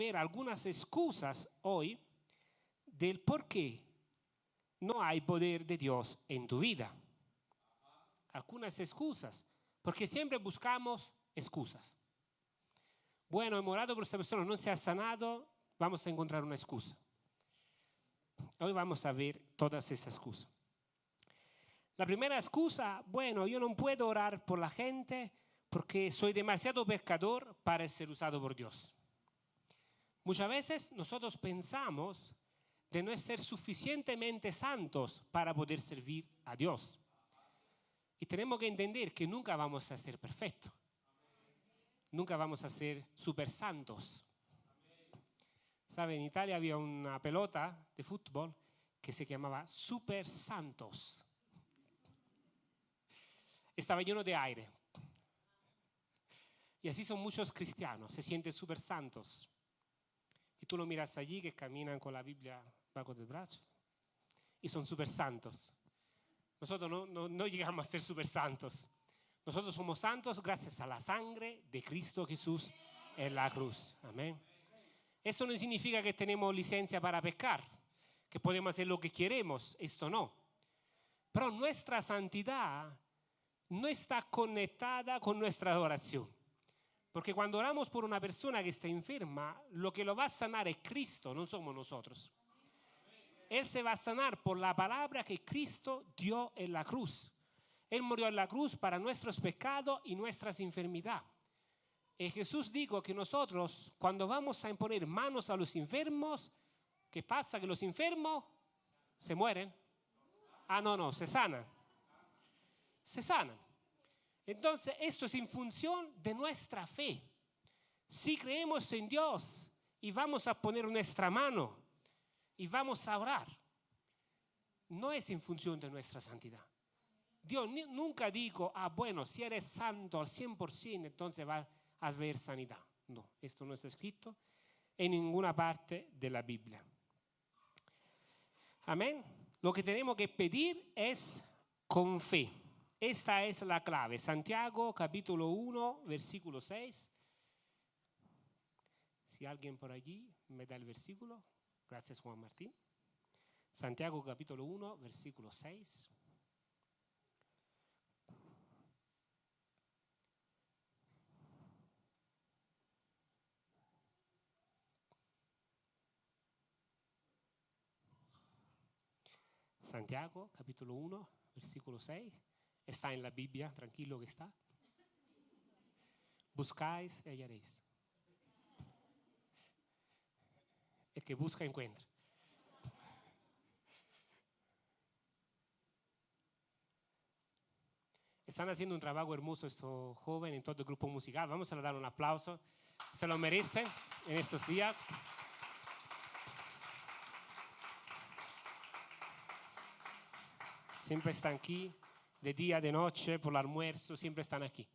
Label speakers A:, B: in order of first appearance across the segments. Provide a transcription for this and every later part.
A: ver algunas excusas hoy del por qué no hay poder de Dios en tu vida. Algunas excusas, porque siempre buscamos excusas. Bueno, he morado por esta persona, no se ha sanado, vamos a encontrar una excusa. Hoy vamos a ver todas esas excusas. La primera excusa, bueno, yo no puedo orar por la gente porque soy demasiado pecador para ser usado por Dios. Muchas veces nosotros pensamos de no ser suficientemente santos para poder servir a Dios. Y tenemos que entender que nunca vamos a ser perfectos. Nunca vamos a ser super santos. ¿Sabe? En Italia había una pelota de fútbol que se llamaba Super Santos. Estaba lleno de aire. Y así son muchos cristianos, se sienten super santos. Y tú lo miras allí que caminan con la Biblia bajo del brazo y son super santos. Nosotros no, llegamos a ser super santos. Nosotros somos santos gracias a la sangre de Cristo Jesús en la cruz. Amén. Eso no significa que tenemos licencia para pecar, que podemos hacer lo que queremos. Esto no. Pero nuestra santidad no está conectada con nuestra oración. Porque cuando oramos por una persona que está enferma, lo que lo va a sanar es Cristo, no somos nosotros. Él se va a sanar por la palabra que Cristo dio en la cruz. Él murió en la cruz para nuestros pecados y nuestras enfermedades. Y Jesús dijo que nosotros, cuando vamos a imponer manos a los enfermos, ¿qué pasa? Que los enfermos se mueren. Ah, no, no, se sanan. Se sanan. Entonces, esto es en función de nuestra fe. Si creemos en Dios y vamos a poner nuestra mano y vamos a orar, no es en función de nuestra santidad. Dios nunca dijo, ah, bueno, si eres santo al 100%, entonces vas a ver sanidad. No, esto no está escrito en ninguna parte de la Biblia. Amén. Lo que tenemos que pedir es con fe. Esta es la clave. Santiago capítulo 1, versículo 6. Si alguien por allí me da el versículo. Gracias Juan Martín. Santiago capítulo 1, versículo 6. Santiago capítulo 1, versículo 6. Está en la Biblia, tranquilo que está. Buscáis y hallaréis. El que busca encuentra. Están haciendo un trabajo hermoso estos jóvenes en todo el grupo musical. Vamos a dar un aplauso. Se lo merecen en estos días. Siempre están aquí de día, de noche, por el almuerzo, siempre están aquí.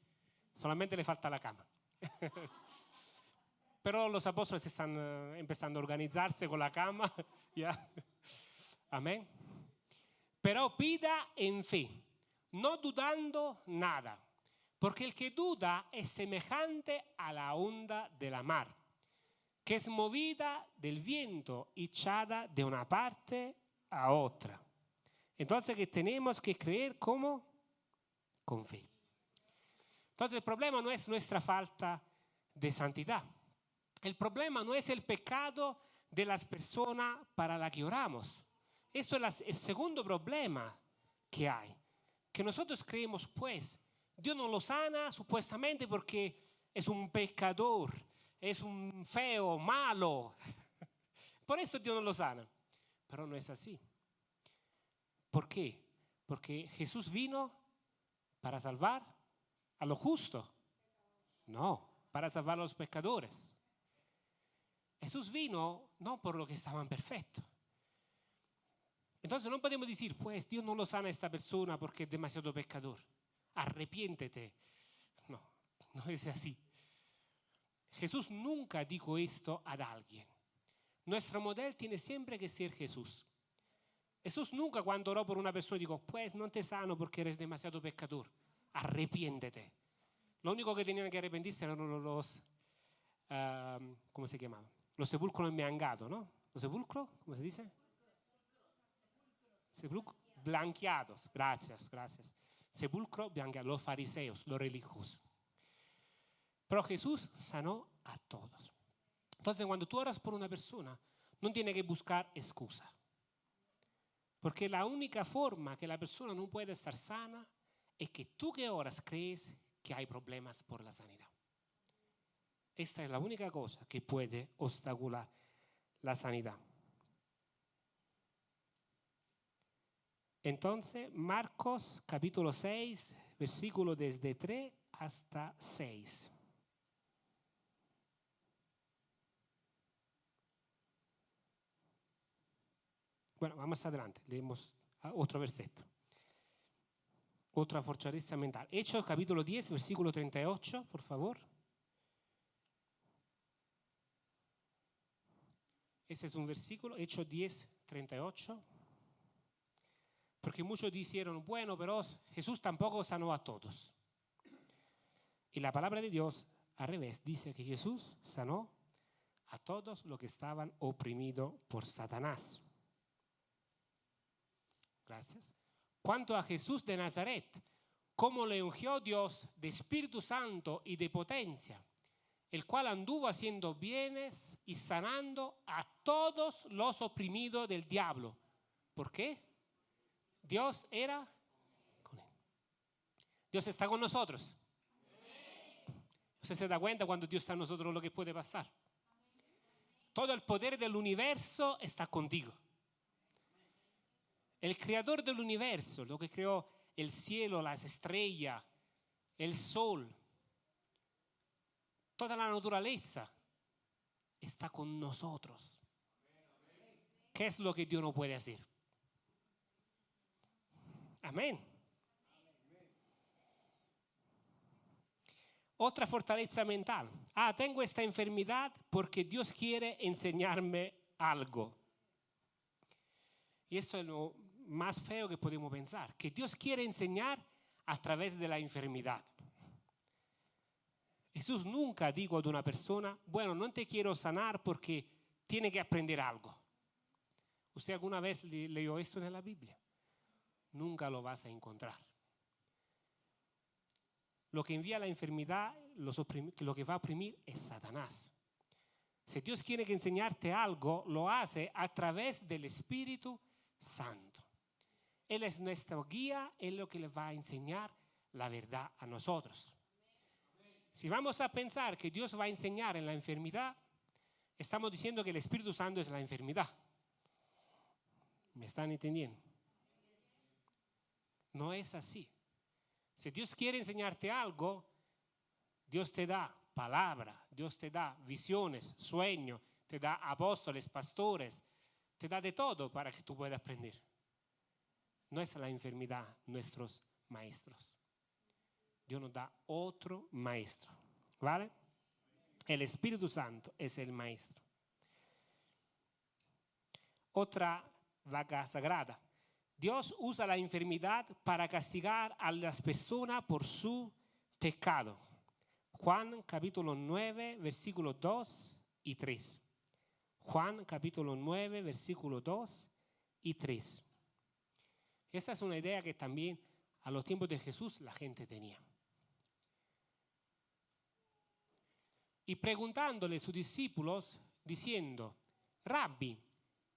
A: Solamente le falta la cama. Pero los apóstoles están uh, empezando a organizarse con la cama. ¿ya? Amén. Pero pida en fe, no dudando nada, porque el que duda es semejante a la onda de la mar, que es movida del viento y echada de una parte a otra. Entonces que tenemos que creer como con fe. Entonces el problema no es nuestra falta de santidad. El problema no es el pecado de las personas para las que oramos. Esto es el segundo problema que hay. Que nosotros creemos, pues, Dios no lo sana supuestamente porque es un pecador, es un feo, malo. Por eso Dios no lo sana. Pero no es así. ¿Por qué? Porque Jesús vino para salvar a lo justo. No, para salvar a los pecadores. Jesús vino no por lo que estaban perfectos. Entonces no podemos decir, pues Dios no lo sana a esta persona porque es demasiado pecador. Arrepiéntete. No, no es así. Jesús nunca dijo esto a alguien. Nuestro modelo tiene siempre que ser Jesús. Jesús nunca cuando oró por una persona dijo, pues no te sano porque eres demasiado pecador, arrepiéntete. Lo único que tenían que arrepentirse eran los, uh, ¿cómo se llamaban? Los sepulcros me han gato, ¿no? ¿Los sepulcros? ¿Cómo se dice? Sepulcros blanqueados. Gracias, gracias. Sepulcro blanqueados. Los fariseos, los religiosos. Pero Jesús sanó a todos. Entonces, cuando tú oras por una persona, no tiene que buscar excusa. Porque la única forma que la persona no puede estar sana es que tú que oras crees que hay problemas por la sanidad. Esta es la única cosa que puede obstacular la sanidad. Entonces, Marcos capítulo 6, versículo desde 3 hasta 6. Bueno, vamos adelante, leemos otro versetto. Otra fortaleza mental. Hechos capítulo 10, versículo 38, por favor. Ese es un versículo, Hechos 10, 38. Porque muchos dijeron, bueno, pero Jesús tampoco sanó a todos. Y la palabra de Dios, al revés, dice que Jesús sanó a todos los que estaban oprimidos por Satanás. Gracias. Cuanto a Jesús de Nazaret, cómo le ungió Dios de Espíritu Santo y de potencia el cual anduvo haciendo bienes y sanando a todos los oprimidos del diablo. ¿Por qué? Dios era con él. Dios está con nosotros. Usted se da cuenta cuando Dios está con nosotros lo que puede pasar. Todo el poder del universo está contigo. El creador del universo, lo que creó el cielo, las estrellas, el sol, Toda la naturaleza está con nosotros. ¿Qué es lo que Dios no puede hacer? Amén. Otra fortaleza mental. Ah, tengo esta enfermedad porque Dios quiere enseñarme algo. Y esto es lo más feo que podemos pensar, que Dios quiere enseñar a través de la enfermedad. Jesús nunca dijo a una persona, bueno, no te quiero sanar porque tiene que aprender algo. ¿Usted alguna vez leyó esto en la Biblia? Nunca lo vas a encontrar. Lo que envía la enfermedad, lo que va a oprimir es Satanás. Si Dios quiere que enseñarte algo, lo hace a través del Espíritu Santo. Él es nuestra guía, Él es lo que le va a enseñar la verdad a nosotros. Si vamos a pensar que Dios va a enseñar en la enfermedad, estamos diciendo que el Espíritu Santo es la enfermedad. ¿Me están entendiendo? No es así. Si Dios quiere enseñarte algo, Dios te da palabra, Dios te da visiones, sueños, te da apóstoles, pastores, te da de todo para que tú puedas aprender. No es la enfermedad nuestros maestros. Dios nos da otro maestro. ¿Vale? El Espíritu Santo es el maestro. Otra vaca sagrada. Dios usa la enfermedad para castigar a las personas por su pecado. Juan capítulo 9, versículo 2 y 3. Juan capítulo 9, versículo 2 y 3. Esta es una idea que también a los tiempos de Jesús la gente tenía. y preguntándole a sus discípulos, diciendo, Rabbi,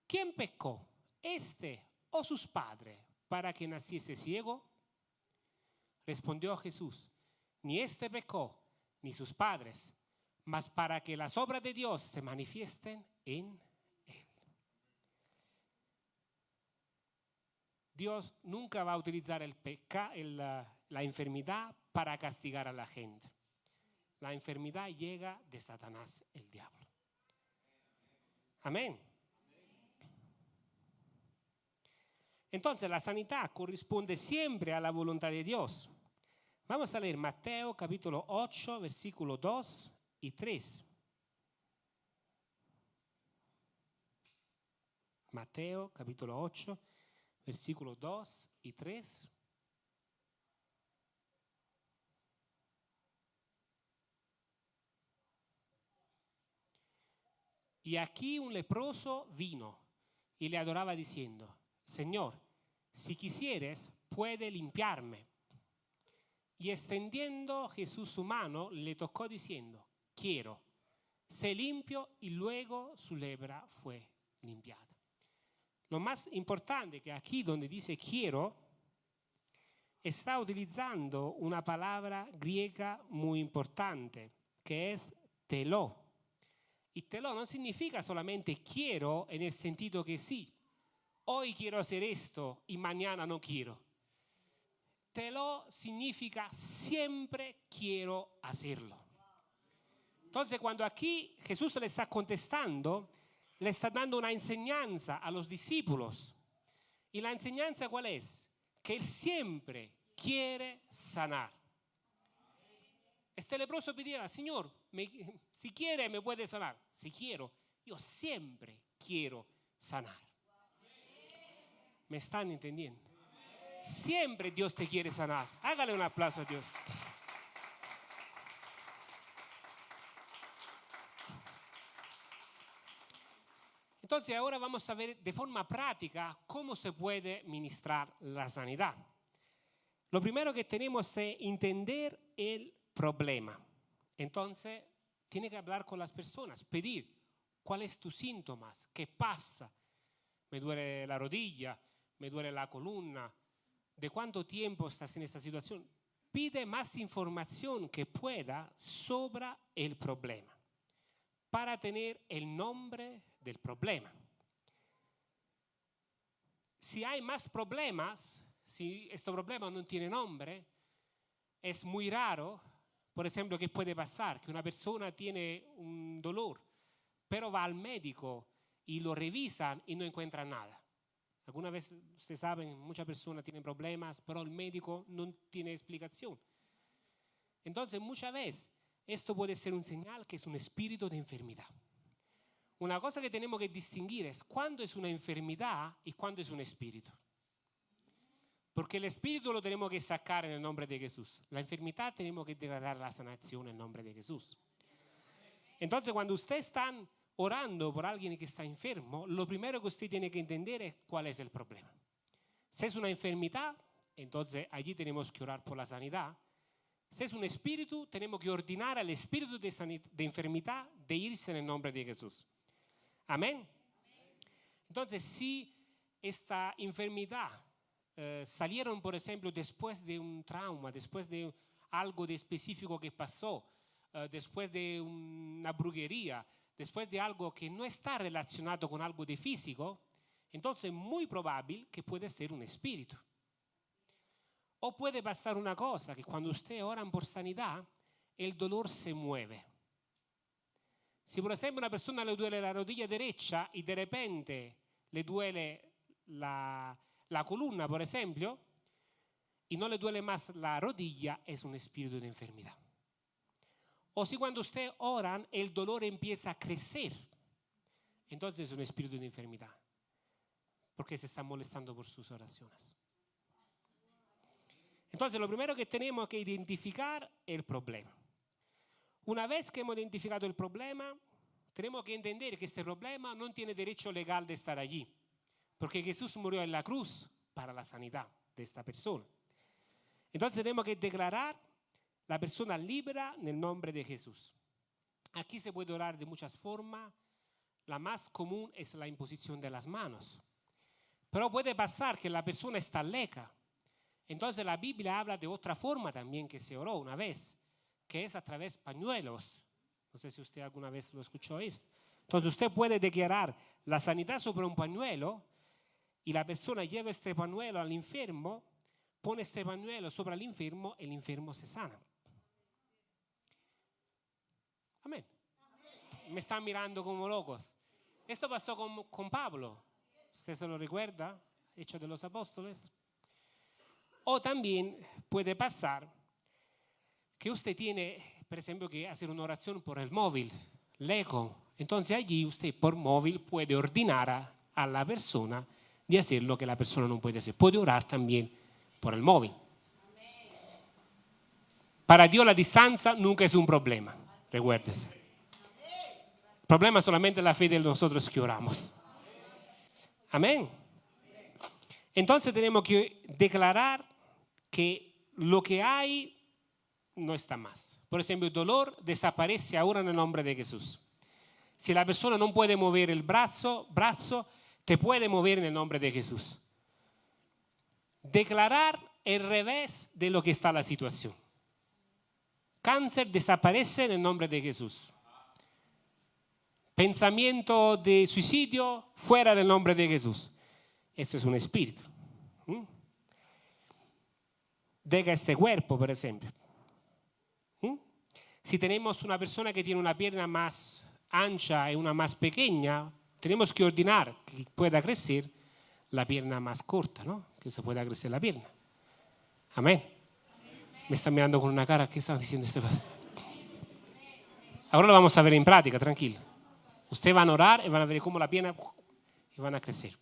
A: ¿quién pecó, este o sus padres, para que naciese ciego? Respondió Jesús, ni este pecó, ni sus padres, mas para que las obras de Dios se manifiesten en él. Dios nunca va a utilizar el la enfermedad para castigar a la gente. La enfermedad llega de Satanás, el diablo. Amén. Entonces la sanidad corresponde siempre a la voluntad de Dios. Vamos a leer Mateo capítulo 8, versículo 2 y 3. Mateo capítulo 8, versículo 2 y 3. Y aquí un leproso vino y le adoraba diciendo, Señor, si quisieres, puede limpiarme. Y extendiendo Jesús su mano, le tocó diciendo, quiero, sé limpio y luego su lebra fue limpiada. Lo más importante que aquí donde dice quiero, está utilizando una palabra griega muy importante, que es teló. Y teló no significa solamente quiero en el sentido que sí, hoy quiero hacer esto y mañana no quiero. Teló significa siempre quiero hacerlo. Entonces cuando aquí Jesús le está contestando, le está dando una enseñanza a los discípulos. ¿Y la enseñanza cuál es? Que Él siempre quiere sanar. Este leproso pedía, Señor, si quiere me puede sanar. Si quiero, yo siempre quiero sanar. ¿Me están entendiendo? Siempre Dios te quiere sanar. Hágale un aplauso a Dios. Entonces ahora vamos a ver de forma práctica cómo se puede ministrar la sanidad. Lo primero que tenemos es entender el problema. Entonces, tiene que hablar con las personas, pedir cuáles es tus síntomas, qué pasa. Me duele la rodilla, me duele la columna, de cuánto tiempo estás en esta situación. Pide más información que pueda sobre el problema para tener el nombre del problema. Si hay más problemas, si este problema no tiene nombre, es muy raro, por ejemplo, que puede pasar que una persona tiene un dolor, pero va al médico y lo revisan y no encuentran nada. Alguna vez, ustedes saben, muchas personas tienen problemas, pero el médico no tiene explicación. Entonces, muchas veces, esto puede ser un señal que es un espíritu de enfermedad. Una cosa que tenemos que distinguir es cuándo es una enfermedad y cuándo es un espíritu. Porque el espíritu lo tenemos que sacar en el nombre de Jesús. La enfermedad tenemos que declarar la sanación en el nombre de Jesús. Entonces, cuando ustedes están orando por alguien que está enfermo, lo primero que usted tiene que entender es cuál es el problema. Si es una enfermedad, entonces allí tenemos que orar por la sanidad. Si es un espíritu, tenemos que ordenar al espíritu de enfermedad de irse en el nombre de Jesús. Amén. Entonces, si esta enfermedad eh, salieron, por ejemplo, después de un trauma, después de algo de específico que pasó, eh, después de una brujería, después de algo que no está relacionado con algo de físico, entonces es muy probable que puede ser un espíritu. O puede pasar una cosa, que cuando usted ora por sanidad, el dolor se mueve. Si por ejemplo una persona le duele la rodilla derecha y de repente le duele la, columna, por ejemplo, y no le duele más la rodilla, es un espíritu de enfermedad. O si cuando usted ora el dolor empieza a crecer, entonces es un espíritu de enfermedad, porque se está molestando por sus oraciones. Entonces lo primero que tenemos que identificar es el problema. Una vez que hemos identificado el problema, tenemos que entender que este problema no tiene derecho legal de estar allí, porque Jesús murió en la cruz para la sanidad de esta persona. Entonces tenemos que declarar la persona libre en el nombre de Jesús. Aquí se puede orar de muchas formas. La más común es la imposición de las manos. Pero puede pasar que la persona está leca. Entonces la Biblia habla de otra forma también que se oró una vez que es a través de pañuelos. No sé si usted alguna vez lo escuchó esto. Entonces usted puede declarar la sanidad sobre un pañuelo y la persona lleva este pañuelo al enfermo, pone este pañuelo sobre el enfermo, el enfermo se sana. Amén. Me están mirando como locos. Esto pasó con, con Pablo. ¿Usted se lo recuerda? Hecho de los apóstoles. O también puede pasar que usted tiene, por ejemplo, que hacer una oración por el móvil, eco. Entonces allí usted por móvil puede ordenar a, la persona de hacer lo que la persona no puede hacer. Puede orar también por el móvil. Para Dios la distancia nunca es un problema, recuérdese. problema es solamente la fe de nosotros que oramos. Amén. Entonces tenemos que declarar que lo que hay no está más. Por ejemplo, el dolor desaparece ahora en el nombre de Jesús. Si la persona no puede mover el brazo, brazo, te puede mover en el nombre de Jesús. Declarar el revés de lo que está la situación. Cáncer desaparece en el nombre de Jesús. Pensamiento de suicidio fuera del nombre de Jesús. Esto es un espíritu. Deja este cuerpo, por ejemplo. Si tenemos una persona que tiene una pierna más ancha y una más pequeña, tenemos que ordenar que pueda crecer la pierna más corta, ¿no? que se pueda crecer la pierna. Amén. Me está mirando con una cara, ¿qué está diciendo este Ahora lo vamos a ver en práctica, tranquilo. Ustedes van a orar y van a ver cómo la pierna y van a crecer.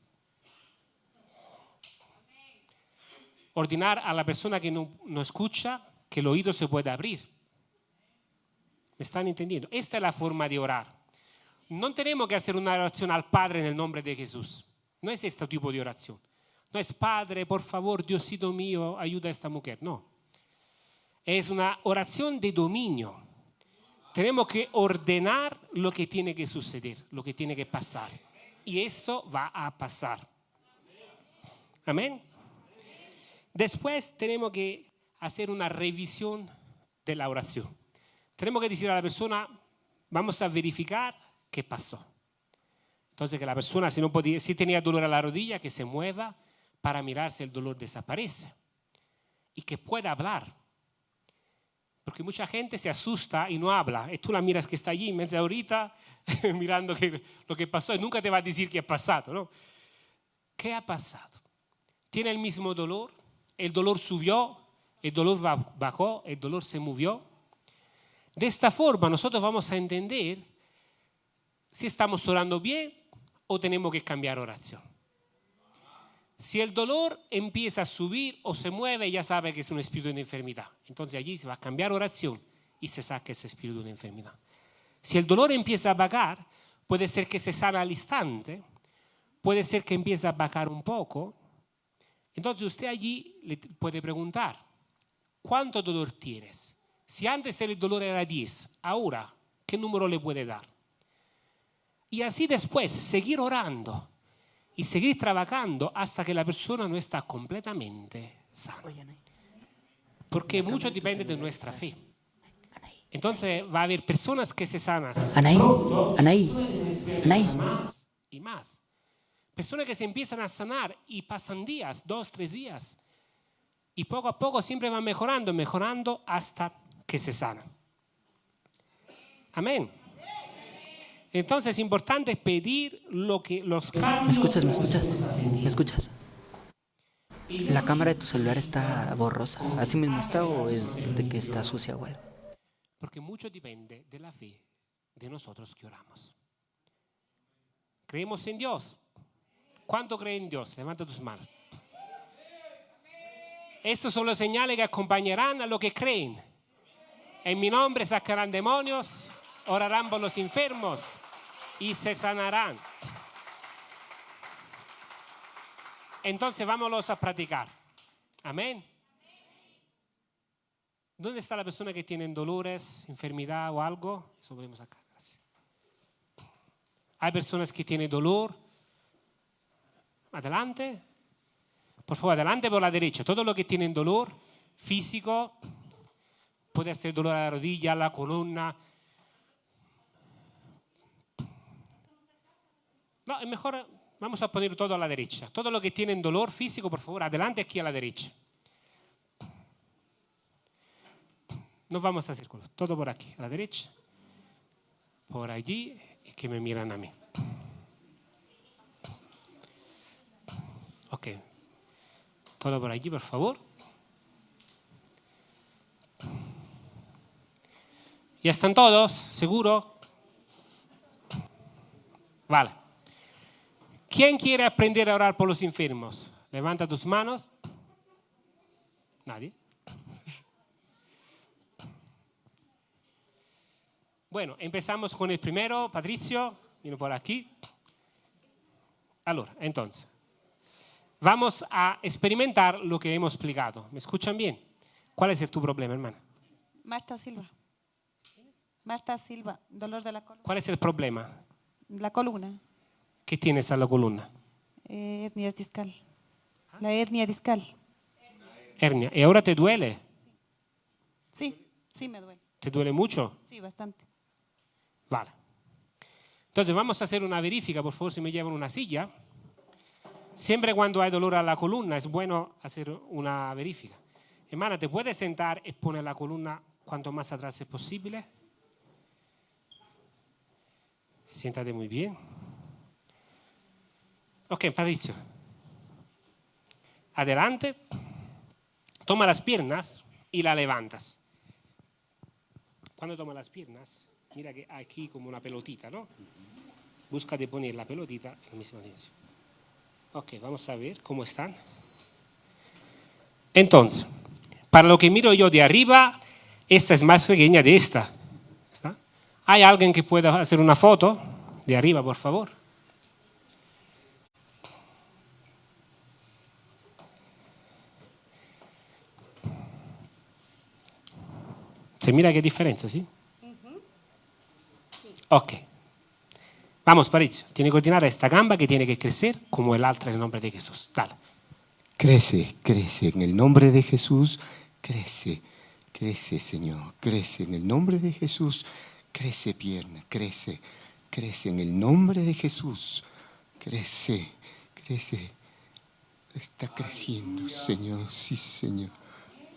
A: Ordenar a la persona que no, no escucha que el oído se pueda abrir. ¿Me están entendiendo? Esta es la forma de orar. No tenemos que hacer una oración al Padre en el nombre de Jesús. No es este tipo de oración. No es Padre, por favor, Diosito mío, ayuda a esta mujer. No. Es una oración de dominio. Tenemos que ordenar lo que tiene que suceder, lo que tiene que pasar. Y esto va a pasar. Amén. Después tenemos que hacer una revisión de la oración. Tenemos que decir a la persona, vamos a verificar qué pasó. Entonces que la persona, si, tenía dolor a la rodilla, que se mueva para mirar si el dolor desaparece. Y que pueda hablar. Porque mucha gente se asusta y no habla. Y tú la miras que está allí, media ahorita, mirando lo que pasó y nunca te va a decir qué ha pasado. ¿no? ¿Qué ha pasado? ¿Tiene el mismo dolor? ¿El dolor subió? ¿El dolor bajó? ¿El dolor se movió? De esta forma nosotros vamos a entender si estamos orando bien o tenemos que cambiar oración. Si el dolor empieza a subir o se mueve, ya sabe que es un espíritu de enfermedad. Entonces allí se va a cambiar oración y se saca ese espíritu de enfermedad. Si el dolor empieza a bajar, puede ser que se sana al instante, puede ser que empiece a bajar un poco. Entonces usted allí le puede preguntar, ¿cuánto dolor tienes? Si antes el dolor era 10, ahora, ¿qué número le puede dar? Y así después, seguir orando y seguir trabajando hasta que la persona no está completamente sana. Porque mucho depende de nuestra fe. Entonces va a haber personas que se sanan.
B: Anaí, Anaí, Anaí.
A: Más y más. Personas que se empiezan a sanar y pasan días, dos, tres días. Y poco a poco siempre van mejorando, mejorando hasta que se sanan. Amén. Entonces es importante pedir lo que los cambios...
B: ¿Me escuchas? ¿Me escuchas? ¿Me escuchas? La cámara de tu celular está borrosa. ¿Así mismo está o es de que está sucia o algo?
A: Porque mucho depende de la fe de nosotros que oramos. ¿Creemos en Dios? ¿Cuánto creen en Dios? Levanta tus manos. Estos son los señales que acompañarán a los que creen. En mi nombre sacarán demonios, orarán por los enfermos, y se sanarán. Entonces vámonos a practicar. Amén. ¿Dónde está la persona que tiene dolores, enfermedad o algo? Eso podemos acá. Hay personas que tienen dolor. Adelante. Por favor, adelante por la derecha. Todo lo que tienen dolor físico, puede ser dolor a la rodilla, a la columna, No, es mejor, vamos a poner todo a la derecha. Todo lo que tienen dolor físico, por favor, adelante aquí a la derecha. No vamos a hacer todo por aquí, a la derecha, por allí, y que me miran a mí. Ok, todo por allí, por favor. ¿Ya están todos? ¿Seguro? Vale. ¿Quién quiere aprender a orar por los enfermos? Levanta tus manos. Nadie. Bueno, empezamos con el primero. Patricio, vino por aquí. Allora, entonces, vamos a experimentar lo que hemos explicado. ¿Me escuchan bien? ¿Cuál es el tu problema, hermana?
C: Marta Silva. Marta Silva, dolor de la columna.
A: ¿Cuál es el problema?
C: La columna,
A: ¿Qué tienes a la columna?
C: eh, hernia discal. La hernia discal.
A: Hernia. ¿Y ahora te duele?
C: Sí, sí me duele.
A: ¿Te duele mucho?
C: Sí, bastante.
A: Vale. Entonces vamos a hacer una verifica, por favor, si me llevan una silla. Siempre cuando hay dolor a la columna es bueno hacer una verifica. Hermana, ¿te puedes sentar y poner la columna cuanto más atrás es posible? Siéntate muy bien. Ok, Patricio. Adelante. Toma las piernas y la levantas. Cuando toma las piernas, mira que aquí como una pelotita, ¿no? Busca de poner la pelotita en la misma dirección. Ok, vamos a ver cómo están. Entonces, para lo que miro yo de arriba, esta es más pequeña de esta. ¿Hay alguien que pueda hacer una foto de arriba, por favor? ¿Se mira qué diferencia, sí? Ok. Vamos, Patricio. Tiene que continuar esta gamba que tiene que crecer como el otra en el nombre de Jesús. Dale.
D: Crece, crece, en el nombre de Jesús, crece, crece, Señor, crece, en el nombre de Jesús, crece pierna, crece, crece, en el nombre de Jesús, crece, crece, está creciendo, Señor, sí, Señor.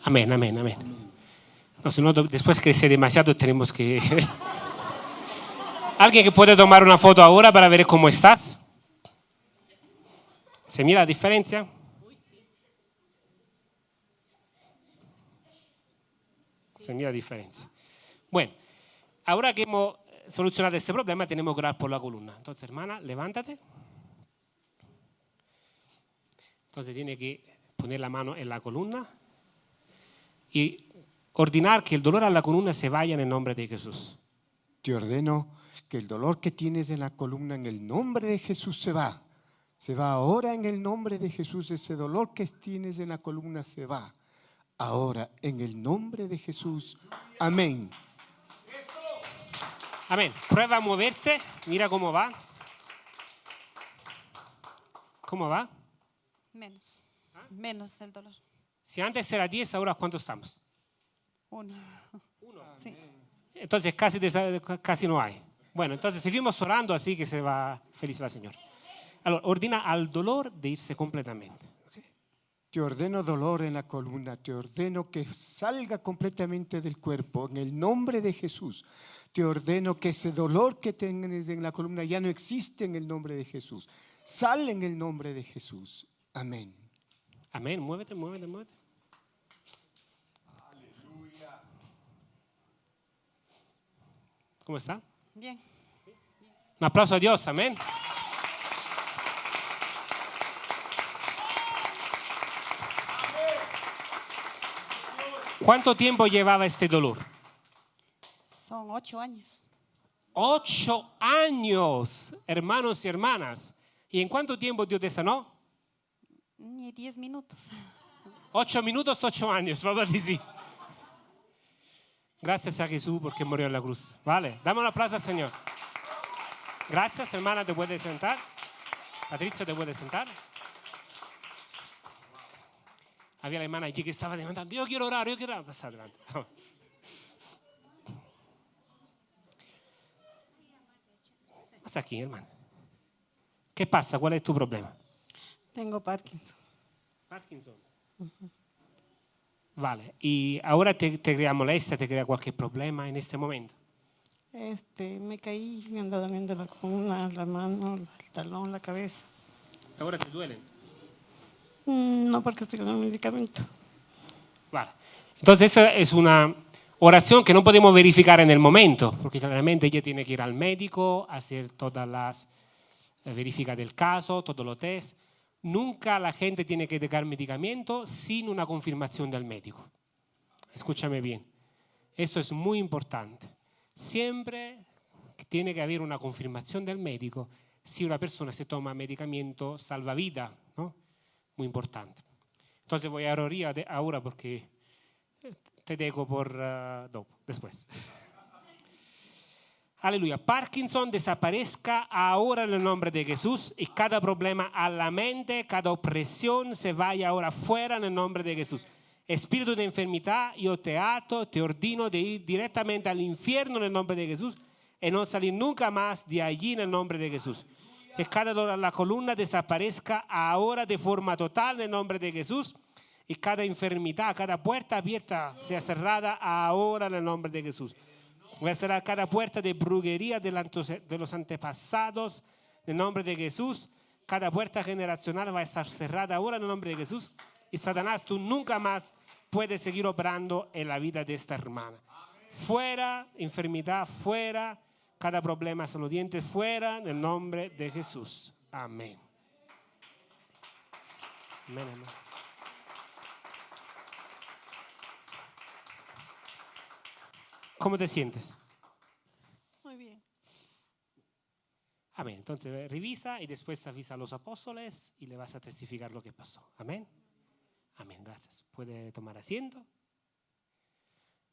A: Amén, amén, amén. No, si no, después crece demasiado, tenemos que... ¿Alguien que puede tomar una foto ahora para ver cómo estás? ¿Se mira la diferencia? Se mira la diferencia. Bueno, ahora que hemos solucionado este problema, tenemos que orar por la columna. Entonces, hermana, levántate. Entonces tiene que poner la mano en la columna y ordenar que el dolor a la columna se vaya en el nombre de Jesús.
D: Te ordeno que el dolor que tienes en la columna en el nombre de Jesús se va. Se va ahora en el nombre de Jesús. Ese dolor que tienes en la columna se va. Ahora en el nombre de Jesús. Amén.
A: Amén. Prueba a moverte. Mira cómo va. ¿Cómo va?
C: Menos. Menos el dolor.
A: Si antes era 10, ahora ¿cuánto estamos?
C: Uno. Sí.
A: Entonces casi, casi no hay. Bueno, entonces seguimos orando así que se va feliz la señora. Allora, ordina al dolor de irse completamente.
D: Te ordeno dolor en la columna, te ordeno que salga completamente del cuerpo en el nombre de Jesús. Te ordeno que ese dolor que tienes en la columna ya no existe en el nombre de Jesús. Sale en el nombre de Jesús. Amén.
A: Amén. Muévete, muévete, muévete. ¿Cómo está?
C: Bien.
A: Un aplauso a Dios, amén. ¿Cuánto tiempo llevaba este dolor?
C: Son ocho años.
A: Ocho años, hermanos y hermanas. ¿Y en cuánto tiempo Dios te sanó?
C: Ni diez minutos.
A: Ocho minutos, ocho años, vamos a decir. Gracias a Jesús porque murió en la cruz. Vale, dame un aplauso al Señor. Gracias, hermana, te puedes sentar. Patricia, te puedes sentar. Había la hermana allí que estaba levantando. Yo quiero orar, yo quiero orar. Pasa adelante. Pasa aquí, hermana. ¿Qué pasa? ¿Cuál es tu problema?
E: Tengo Parkinson.
A: Parkinson. Vale, y ahora te, te crea molestia, te crea cualquier problema en este momento.
E: Este, me caí, me anda doliendo la columna, la mano, el talón, la cabeza.
A: Ahora te duelen.
E: Mm, No porque estoy con el medicamento.
A: Vale. Entonces esa es una oración que no podemos verificar en el momento, porque claramente ella tiene que ir al médico, hacer todas las eh, verificas del caso, todos los test. Nunca la gente tiene que dejar medicamento sin una confirmación del médico. Escúchame bien. Esto es muy importante. siempre tiene que haber una confirmación del médico si una persona se toma medicamento salvavidas, ¿no? Muy importante. Entonces voy a ahora porque te dejo por uh, después. Aleluya. Parkinson desaparezca ahora en el nombre de Jesús y cada problema a la mente, cada opresión se vaya ahora fuera en el nombre de Jesús. Espíritu de enfermedad, yo te ato, te ordino de ir directamente al infierno en el nombre de Jesús y no salir nunca más de allí en el nombre de Jesús. Que cada dolor a la columna desaparezca ahora de forma total en el nombre de Jesús y cada enfermedad, cada puerta abierta sea cerrada ahora en el nombre de Jesús. Voy a cerrar cada puerta de brujería de los antepasados en el nombre de Jesús. Cada puerta generacional va a estar cerrada ahora en el nombre de Jesús. Y Satanás, tú nunca más puedes seguir obrando en la vida de esta hermana. Fuera enfermedad, fuera cada problema dientes, fuera en el nombre de Jesús. Amén. Amén, amén. ¿Cómo te sientes?
E: Muy bien.
A: Amén. Entonces revisa y después avisa a los apóstoles y le vas a testificar lo que pasó. Amén. Amén. Gracias. Puede tomar asiento.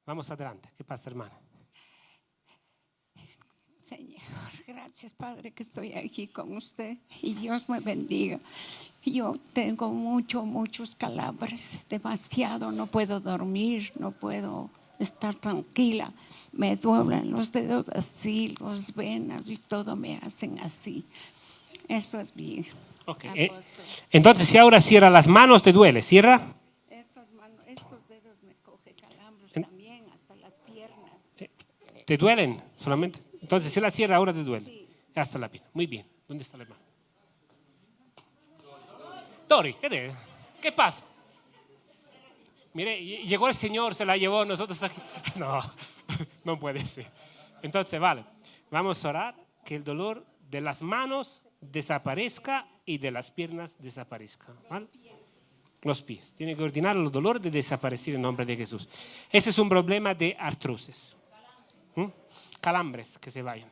A: Vamos adelante. ¿Qué pasa, hermana?
F: Señor, gracias Padre que estoy aquí con usted y Dios me bendiga. Yo tengo mucho, muchos calambres, demasiado, no puedo dormir, no puedo estar tranquila. Me duelen los dedos así, los venas y todo me hacen así. Eso es bien.
A: Okay. Eh, entonces, si ahora cierra las manos, ¿te duele? ¿Cierra?
F: Estos, manos, estos dedos me cogen calambres también, hasta las piernas.
A: Eh, ¿Te duelen solamente? Entonces, si la cierra ahora te duele. Sí. Hasta la pierna. Muy bien. ¿Dónde está la mano? ¿qué, ¿qué pasa? Mire, llegó el Señor, se la llevó, nosotros aquí. No, no puede ser. Entonces, vale, vamos a orar que el dolor de las manos desaparezca y de las piernas desaparezca. ¿vale? Los pies. Tiene que ordenar los dolores de desaparecer en nombre de Jesús. Ese es un problema de artrosis. ¿Mm? Calambres que se vayan.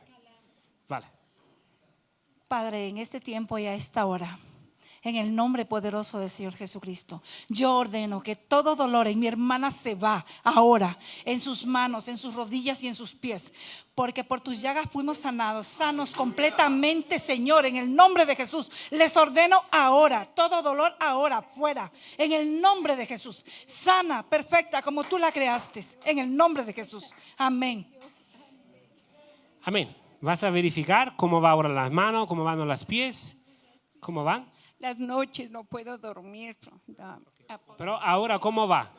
A: Vale.
C: Padre, en este tiempo y a esta hora en el nombre poderoso del Señor Jesucristo. Yo ordeno que todo dolor en mi hermana se va ahora, en sus manos, en sus rodillas y en sus pies. Porque por tus llagas fuimos sanados, sanos completamente, Señor, en el nombre de Jesús. Les ordeno ahora, todo dolor ahora, fuera, en el nombre de Jesús. Sana, perfecta, como tú la creaste, en el nombre de Jesús. Amén.
A: Amén. Vas a verificar cómo va ahora las manos, cómo van los pies, cómo van.
F: Las noches no puedo dormir.
A: Pero ahora, ¿cómo va?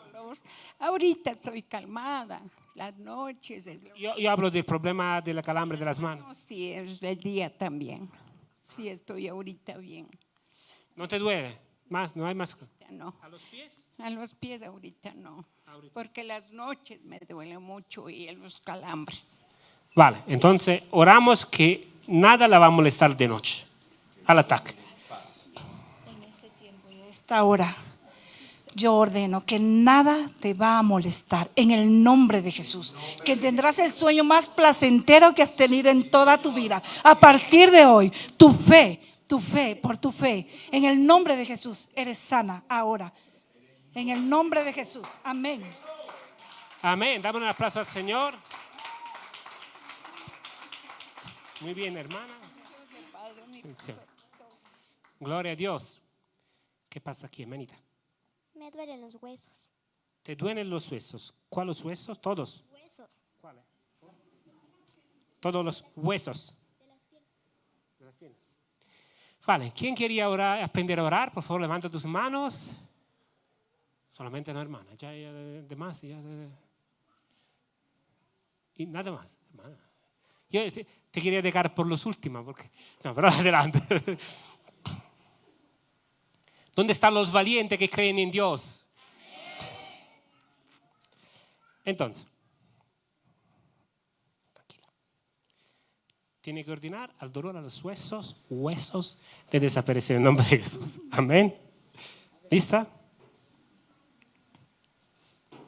F: Ahorita estoy calmada. Las noches.
A: Yo, yo hablo del problema de la calambre de las manos.
F: sí, es el día también. Sí, estoy ahorita bien.
A: ¿No te duele? ¿Más? ¿No hay más?
F: No.
A: ¿A los pies?
F: A los pies ahorita no. Porque las noches me duele mucho y los calambres.
A: Vale, entonces oramos que nada la va a molestar de noche al ataque
C: esta hora, yo ordeno que nada te va a molestar en el nombre de Jesús. Que tendrás el sueño más placentero que has tenido en toda tu vida. A partir de hoy, tu fe, tu fe, por tu fe, en el nombre de Jesús, eres sana ahora. En el nombre de Jesús. Amén.
A: Amén. Dame una aplauso al Señor. Muy bien, hermana. Gloria a Dios. ¿Qué pasa aquí, hermanita?
G: Me duelen los huesos.
A: ¿Te duelen los huesos? ¿Cuáles huesos? Todos.
G: Huesos.
A: ¿Cuáles? Todos los huesos.
G: De las piernas.
A: De las piernas. Vale, ¿quién quería orar, aprender a orar? Por favor, levanta tus manos. Solamente la hermana. Ya, ya de más. Ya, y nada más, hermana. Yo te, te, quería dejar por los últimos, porque... No, pero adelante. ¿Dónde están los valientes que creen en Dios? Entonces, tiene que ordenar al dolor a los huesos, huesos de desaparecer en nombre de Jesús. Amén. ¿Lista?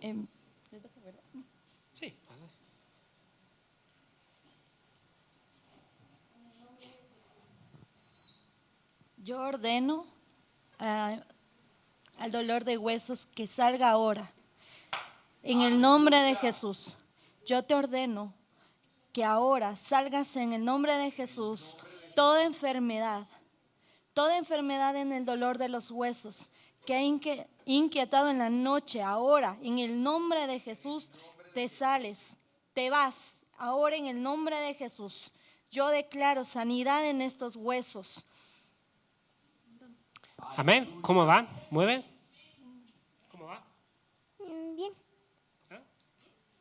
F: Em,
A: sí.
H: Yo ordeno al dolor de huesos que salga ahora. En el nombre de Jesús. Yo te ordeno que ahora salgas en el nombre de Jesús toda enfermedad, toda enfermedad en el dolor de los huesos que ha inquietado en la noche, ahora en el nombre de Jesús te sales, te vas, ahora en el nombre de Jesús. Yo declaro sanidad en estos huesos.
A: Amén. ¿Cómo van? ¿Mueven? ¿Cómo va?
G: Mm, Bien.
A: ¿Ah?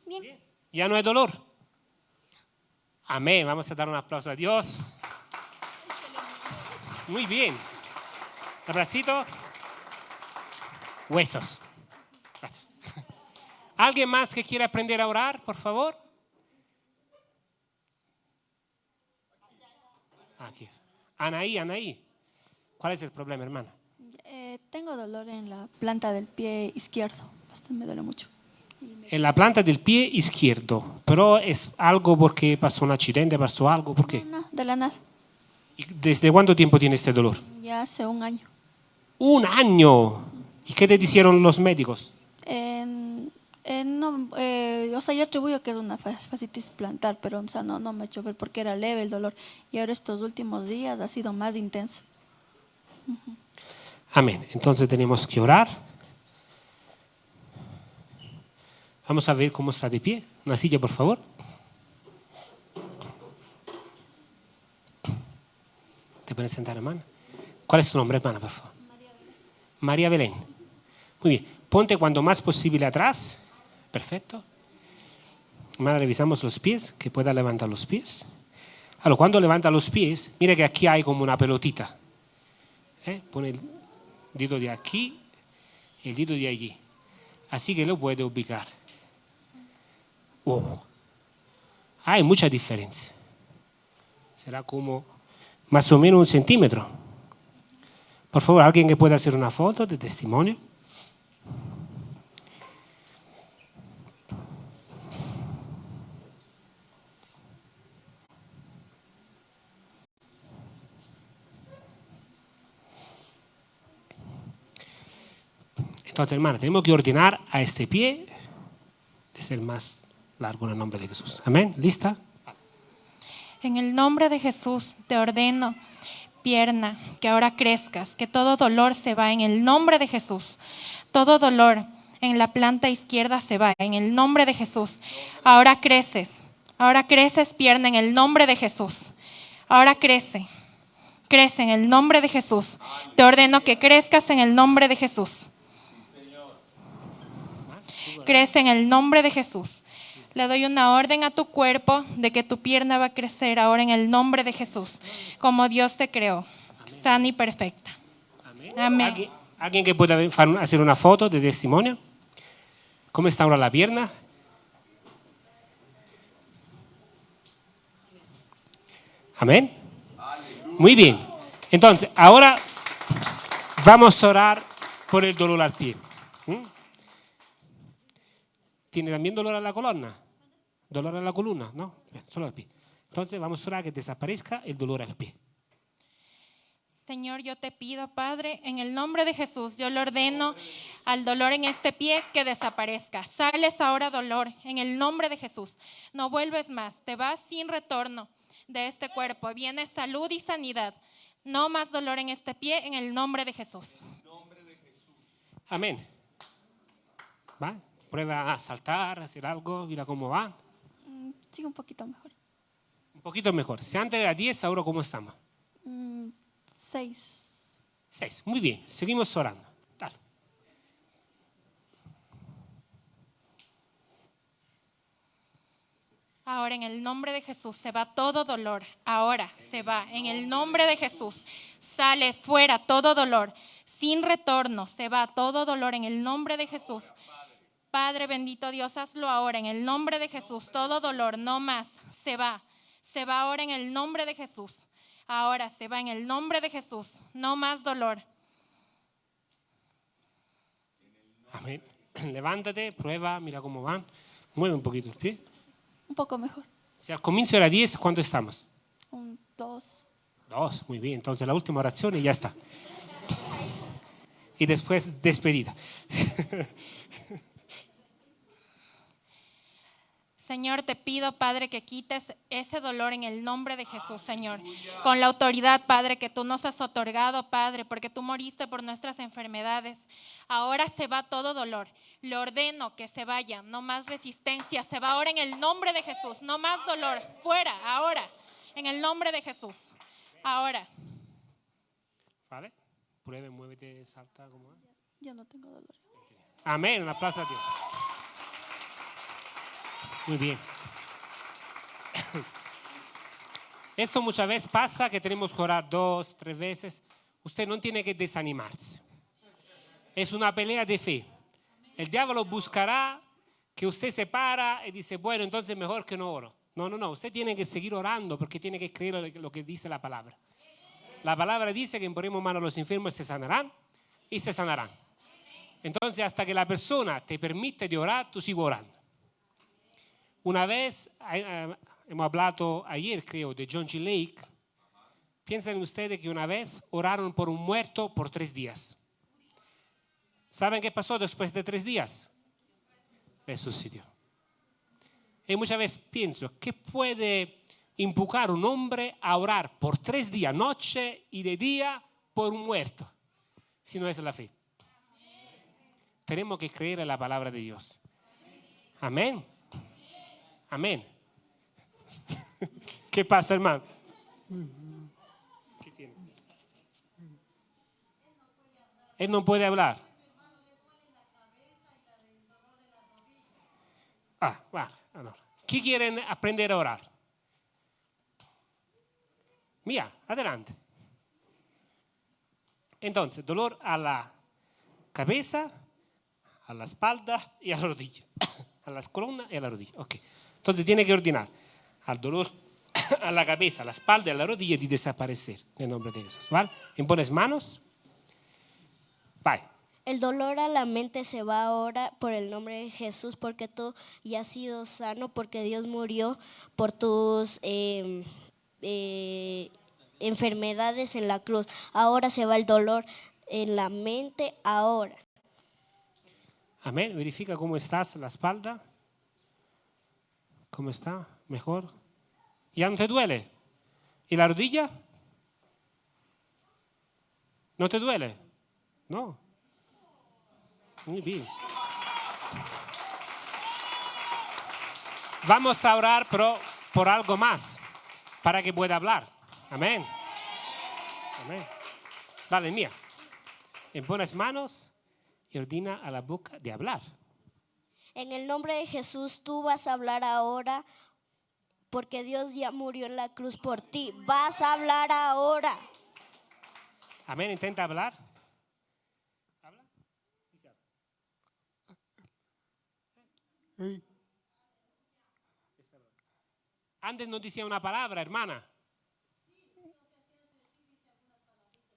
G: Bien.
A: ¿Ya no hay dolor? Amén. Vamos a dar un aplauso a Dios. Muy bien. Abracito. Huesos. Gracias. ¿Alguien más que quiera aprender a orar, por favor? Aquí. Anaí, Anaí. ¿Cuál es el problema, hermana?
I: Eh, tengo dolor en la planta del pie izquierdo. Me duele mucho.
A: En la planta del pie izquierdo. Pero es algo porque pasó un accidente, pasó algo. ¿Por qué?
I: No, no, de la nada.
A: ¿Y ¿Desde cuánto tiempo tiene este dolor?
I: Ya hace un año.
A: Un año. ¿Y qué te dijeron los médicos?
I: En- en no, eh, o sea, yo atribuyo que es una fa- fascitis plantar, pero o sea, no, no me he hecho ver porque era leve el dolor. Y ahora estos últimos días ha sido más intenso.
A: Amén. Entonces tenemos que orar. Vamos a ver cómo está de pie. Una silla, por favor. ¿Te puedes sentar, hermana? ¿Cuál es tu nombre, hermana, por favor? María Belén. Muy bien. Ponte cuando más posible atrás. Perfecto. Hermana, revisamos los pies, que pueda levantar los pies. Ahora, cuando levanta los pies, mira que aquí hay como una pelotita. ¿Eh? Pone el dedo de aquí y el dedo de allí. Así que lo puede ubicar. Oh. Hay mucha diferencia. Será como más o menos un centímetro. Por favor, alguien que pueda hacer una foto de testimonio. Tenemos que ordenar a este pie de ser más largo en el nombre de Jesús. Amén. ¿Lista?
J: En el nombre de Jesús te ordeno, pierna, que ahora crezcas, que todo dolor se va en el nombre de Jesús. Todo dolor en la planta izquierda se va en el nombre de Jesús. Ahora creces, ahora creces pierna en el nombre de Jesús. Ahora crece, crece en el nombre de Jesús. Te ordeno que crezcas en el nombre de Jesús. Crece en el nombre de Jesús. Le doy una orden a tu cuerpo de que tu pierna va a crecer ahora en el nombre de Jesús, como Dios te creó, sana y perfecta. Amén.
A: ¿Alguien, alguien que pueda hacer una foto de testimonio? ¿Cómo está ahora la pierna? Amén. Muy bien. Entonces, ahora vamos a orar por el dolor al pie. ¿Mm? ¿Tiene también dolor a la columna? ¿Dolor a la columna? No, Bien, solo al pie. Entonces vamos a orar que desaparezca el dolor al pie.
J: Señor, yo te pido, Padre, en el nombre de Jesús, yo le ordeno al dolor en este pie que desaparezca. Sales ahora dolor, en el nombre de Jesús. No vuelves más, te vas sin retorno de este cuerpo. Viene salud y sanidad. No más dolor en este pie, en el nombre de Jesús.
A: Amén. ¿Va? Prueba a saltar, a hacer algo, mira cómo va.
I: Mm, Sí, un poquito mejor.
A: Un poquito mejor. Si antes era 10, ahora cómo estamos.
I: Mm, seis.
A: 6. Muy bien. Seguimos orando. Dale.
J: Ahora en el nombre de Jesús se va todo dolor. Ahora se va en el nombre de Jesús. Sale fuera todo dolor. Sin retorno se va todo dolor en el nombre de Jesús. Padre bendito Dios, hazlo ahora en el nombre de Jesús. Todo dolor, no más. Se va. Se va ahora en el nombre de Jesús. Ahora se va en el nombre de Jesús. No más dolor.
A: Amén. Levántate, prueba, mira cómo van. Mueve un poquito el pie.
I: Un poco mejor.
A: Si al comienzo era 10, ¿cuánto estamos?
I: Un dos.
A: Dos, muy bien. Entonces la última oración y ya está. Y después despedida.
J: Señor, te pido, Padre, que quites ese dolor en el nombre de Jesús, Señor. Con la autoridad, Padre, que tú nos has otorgado, Padre, porque tú moriste por nuestras enfermedades. Ahora se va todo dolor. Le ordeno que se vaya. No más resistencia. Se va ahora en el nombre de Jesús. No más dolor. Fuera, ahora. En el nombre de Jesús. Ahora.
A: ¿Vale? Pruebe, muévete, salta. como
I: Ya no tengo dolor.
A: Amén. Un aplauso a Dios. Muy bien. Esto muchas veces pasa que tenemos que orar dos, tres veces. Usted no tiene que desanimarse. Es una pelea de fe. El diablo buscará que usted se para y dice, bueno, entonces mejor que no oro. No, no, no. Usted tiene que seguir orando porque tiene que creer lo que dice la palabra. La palabra dice que imponemos mano a los enfermos y se sanarán y se sanarán. Entonces, hasta que la persona te permite de orar, tú sigues orando. Una vez, eh, hemos hablado ayer, creo, de John G. Lake. Piensen ustedes que una vez oraron por un muerto por tres días. ¿Saben qué pasó después de tres días? Resucitó. Y muchas veces pienso, ¿qué puede empujar un hombre a orar por tres días, noche y de día, por un muerto? Si no es la fe. Tenemos que creer en la palabra de Dios. Amén. Amén. ¿Qué pasa, hermano? ¿Qué tiene? Él no puede hablar. Ah, vale. ¿Qué quieren aprender a orar? Mía, adelante. Entonces, dolor a la cabeza, a la espalda y a la rodilla. A las columnas y a la rodilla. Ok. Entonces tiene que ordenar al dolor a la cabeza, a la espalda a la rodilla de desaparecer en el nombre de Jesús. ¿Vale? Impones manos. Bye.
G: El dolor a la mente se va ahora por el nombre de Jesús, porque tú ya has sido sano, porque Dios murió por tus em, eh, enfermedades en la cruz. Ahora se va el dolor en la mente, ahora.
A: Amén. Verifica cómo estás la espalda. ¿Cómo está? ¿Mejor? ¿Ya no te duele? ¿Y la rodilla? ¿No te duele? No. Muy bien. Vamos a orar pero por algo más, para que pueda hablar. Amén. Amén. Dale, mía. Impones manos y ordina a la boca de hablar.
G: En el nombre de Jesús tú vas a hablar ahora porque Dios ya murió en la cruz por ti. Vas a hablar ahora.
A: Amén. Intenta hablar. Antes no decía una palabra, hermana.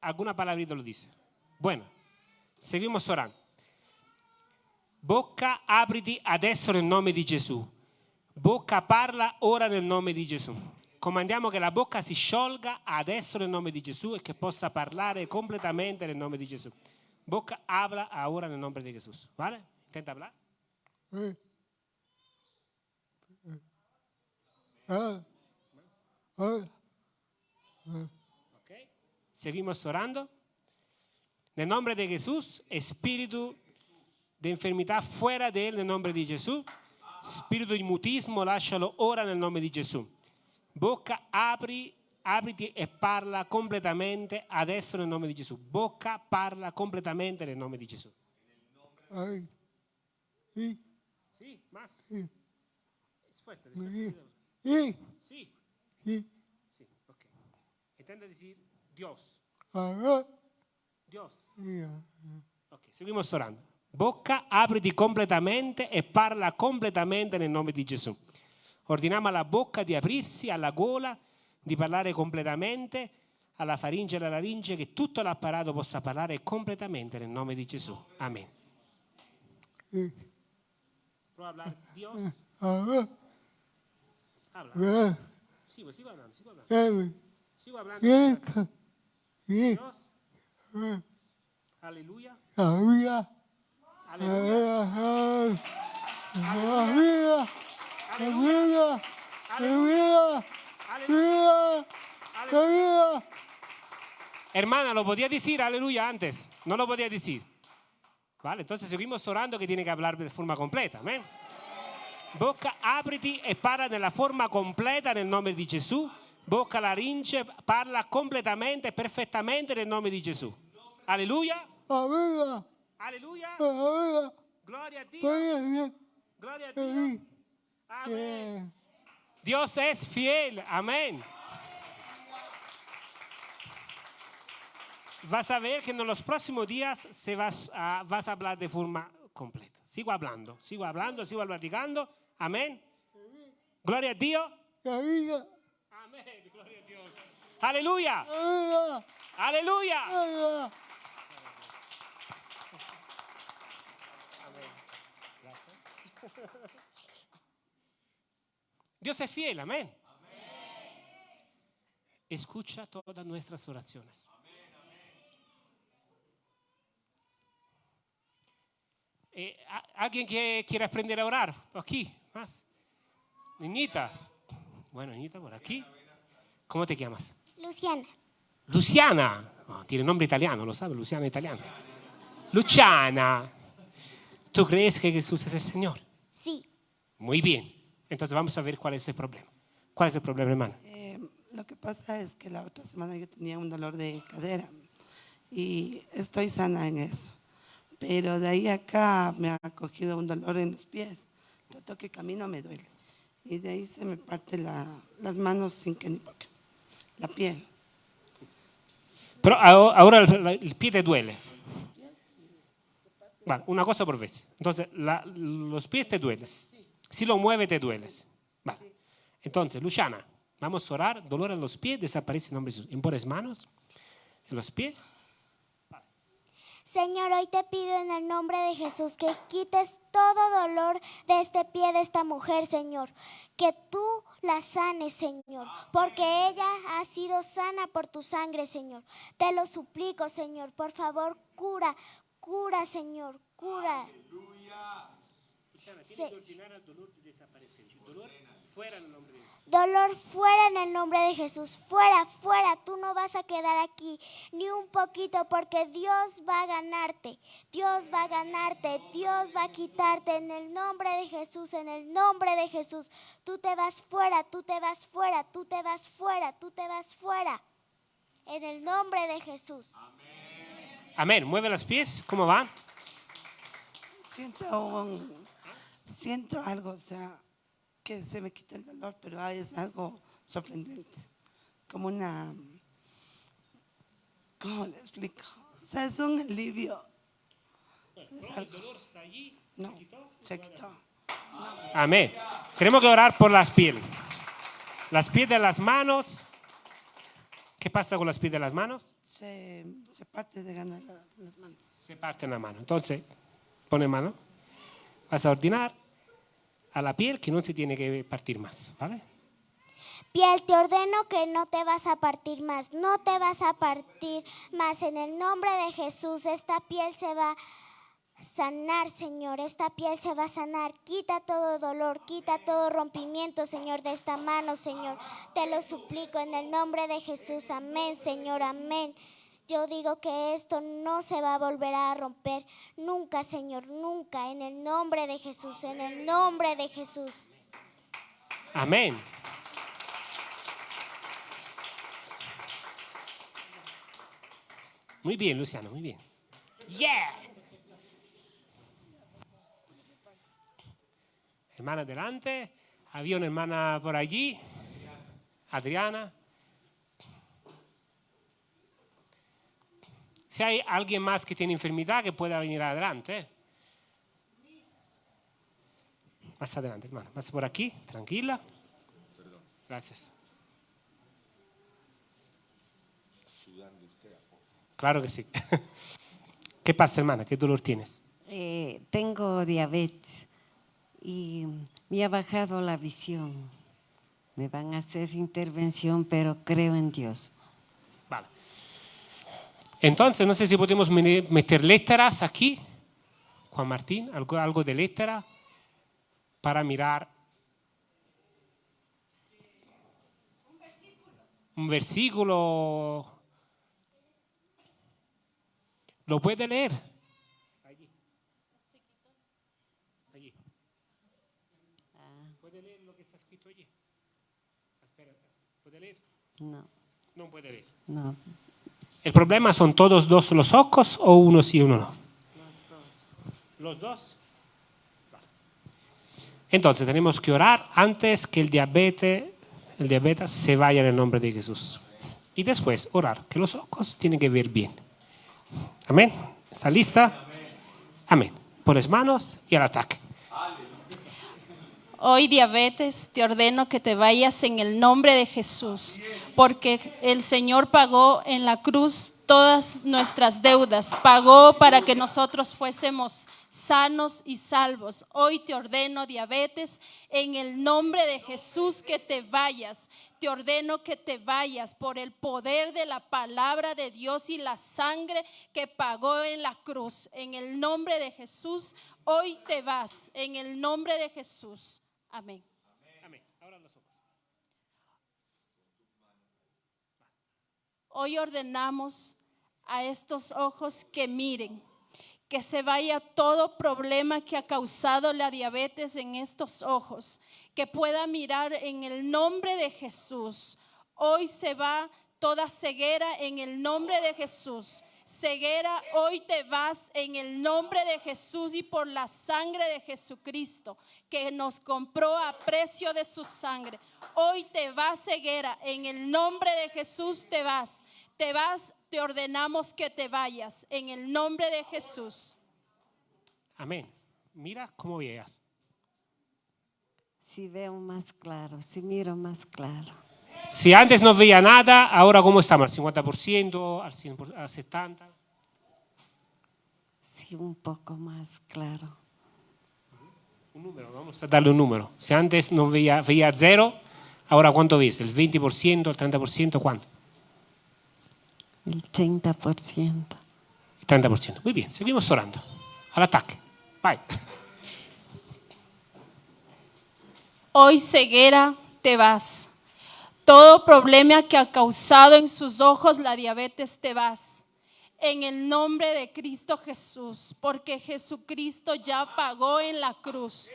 A: Alguna palabrita lo dice. Bueno, seguimos orando. Bocca, apriti adesso nel nome di Gesù. Bocca, parla ora nel nome di Gesù. Comandiamo che la bocca si sciolga adesso nel nome di Gesù e che possa parlare completamente nel nome di Gesù. Bocca, habla ora nel nome di Gesù. ¿Vale? Intenta hablar. Eh. Ah. Ah. Okay. Seguimos orando. En el nombre de Jesús, espíritu de enfermedad fuera de él en el nombre de Jesús. Espíritu de mutismo, lascialo ora nel nome di Gesù. Bocca, apri, apriti e parla completamente adesso nel nome di Gesù. Bocca, parla completamente nel nome di Gesù. Sì, más. Sì. Fuerte, Sí. Sí. Sí. Sí, ok. Intenta decir Dios. Dios. Ok, seguimos orando. Bocca, apriti completamente e parla completamente nel nome di Gesù. Ordiniamo alla bocca di aprirsi, alla gola di parlare completamente, alla faringe e alla laringe, che tutto l'apparato possa parlare completamente nel nome di Gesù. Amen. Prova a parlare Dios. Habla. Sí, pues sigo hablando, sigo hablando. Sigo hablando.
D: Bien.
A: muchachos.
D: Bien.
A: Dios.
D: Alleluia. Alleluia. Alleluia.
A: Alleluia.
D: Alleluia.
A: Hermana, lo podía decir aleluya antes, no lo podía decir. ¿Vale? Entonces seguimos orando que tiene que hablar de forma completa. Amén. Bocca, apriti e parla nella forma completa nel nome di Gesù. Bocca, laringe, parla completamente, perfettamente nel nome di Gesù. Alleluia. Alleluia.
D: Aleluya.
A: Gloria a Dio.
D: Aleluya.
A: Gloria a Dio. Amén. Dios es fiel. Amén. Vas a ver que en los próximos días se vas, a, vas a hablar de forma completa. Sigo hablando, sigo hablando, sigo platicando. Amén. Gloria a Dios. Amén. Gloria a Dios. Aleluya.
D: Aleluya.
A: Dios es fiel, amén. Escucha todas nuestras oraciones. Eh, ¿a- ¿Alguien que quiere aprender a orar? Aquí, más. Niñitas. Bueno, niñita, por aquí. ¿Cómo te llamas?
G: Luciana.
A: Luciana. Oh, tiene nombre italiano, lo sabe, Luciana italiano. Luciana. ¿Tú crees que Jesús es el Señor?
G: Sí.
A: Muy bien. Entonces vamos a ver cuál es el problema. ¿Cuál es el problema, hermano?
E: Eh, lo que pasa es que la otra semana yo tenía un dolor de cadera y estoy sana en eso. Pero de ahí acá me ha cogido un dolor en los pies. Tanto que camino me duele. Y de ahí se me parte la- las manos sin que ni por qué. La piel.
A: Pero aho- ahora el pie te duele. Vale, una cosa por vez. Entonces, la- los pies te duelen. Si lo mueves, te dueles. Vale. Entonces, Luciana, vamos a orar. Dolor en los pies, desaparece en nombre de Jesús. Impores manos en los pies.
G: Señor, hoy te pido en el nombre de Jesús que quites todo dolor de este pie de esta mujer, Señor. Que tú la sanes, Señor, porque ella ha sido sana por tu sangre, Señor. Te lo suplico, Señor. Por favor, cura, cura, Señor, cura. Sí. Dolor fuera en el nombre de Jesús. Fuera, fuera. Tú no vas a quedar aquí ni un poquito porque Dios va a ganarte. Dios va a ganarte. Dios va a quitarte en el nombre de Jesús. En el nombre de Jesús. Tú te vas fuera, tú te vas fuera, tú te vas fuera, tú te vas fuera. En el nombre de Jesús.
A: Amén. Mueve los pies. ¿Cómo va?
E: Siento, un- siento algo, o sea, que se me quita el dolor, pero ah, es algo sorprendente. Como una, ¿cómo le explico? O sea, es un alivio. Es algo- No, se quitó.
A: Amén. Tenemos que orar por las pieles. Las pies de las manos. ¿Qué pasa con las pies de las manos?
E: Se, se parte de ganar la- las manos.
A: Se parte en la mano. Entonces, pone mano. Vas a ordenar a la piel que no se tiene que partir más. ¿Vale?
G: Piel, te ordeno que no te vas a partir más, no te vas a partir más. En el nombre de Jesús, esta piel se va a sanar, Señor. Esta piel se va a sanar. Quita todo dolor, quita todo rompimiento, Señor, de esta mano, Señor. Te lo suplico en el nombre de Jesús. Amén, Señor, amén. Yo digo que esto no se va a volver a romper nunca, Señor, nunca. En el nombre de Jesús, en el nombre de Jesús.
A: Amén. Muy bien, Luciano, muy bien. Yeah. Hermana adelante. Había una hermana por allí. Adriana. Si hay alguien más que tiene enfermedad, que pueda venir adelante. ¿eh? Más adelante, hermano. Más por aquí, tranquila. Gracias. Claro que sí. ¿Qué pasa, hermana? ¿Qué dolor tienes?
K: Eh, tengo diabetes y me ha bajado la visión. Me van a hacer intervención, pero creo en Dios.
A: Entonces, no sé si podemos meter letras aquí, Juan Martín, algo, algo de letra para mirar un versículo. ¿Lo puede leer? Allí. Allí. ¿Puede leer lo que está escrito allí? Espera, ¿puede leer?
K: No,
A: No puede leer.
K: no.
A: ¿El problema son todos dos los ojos o uno sí y uno no? Los dos. Vale. Entonces tenemos que orar antes que el diabetes, el diabetes se vaya en el nombre de Jesús. Y después orar que los ojos tienen que ver bien. Amén. ¿Está lista? Amén. Pones manos y al ataque.
L: Hoy diabetes, te ordeno que te vayas en el nombre de Jesús, porque el Señor pagó en la cruz todas nuestras deudas, pagó para que nosotros fuésemos sanos y salvos. Hoy te ordeno diabetes, en el nombre de Jesús que te vayas. Te ordeno que te vayas por el poder de la palabra de Dios y la sangre que pagó en la cruz. En el nombre de Jesús, hoy te vas. En el nombre de Jesús. Amén.
A: Amén. Ahora los ojos.
L: Hoy ordenamos a estos ojos que miren, que se vaya todo problema que ha causado la diabetes en estos ojos, que pueda mirar en el nombre de Jesús. Hoy se va toda ceguera en el nombre de Jesús. Ceguera, hoy te vas en el nombre de Jesús y por la sangre de Jesucristo, que nos compró a precio de su sangre. Hoy te vas ceguera, en el nombre de Jesús te vas. Te vas, te ordenamos que te vayas, en el nombre de Jesús.
A: Amén. Mira cómo veas.
K: Si veo más claro, si miro más claro.
A: Si antes no veía nada, ahora cómo estamos, al 50%, al 100%, al 70%.
K: Sí, un poco más claro.
A: Un número, vamos a darle un número. Si antes no veía, veía cero, ahora cuánto ves? ¿El 20%, el 30%? ¿Cuánto?
K: El 30%.
A: El 30%. Muy bien, seguimos orando. Al ataque. Vai.
L: Hoy ceguera te vas. Todo problema que ha causado en sus ojos la diabetes te vas. En el nombre de Cristo Jesús, porque Jesucristo ya pagó en la cruz.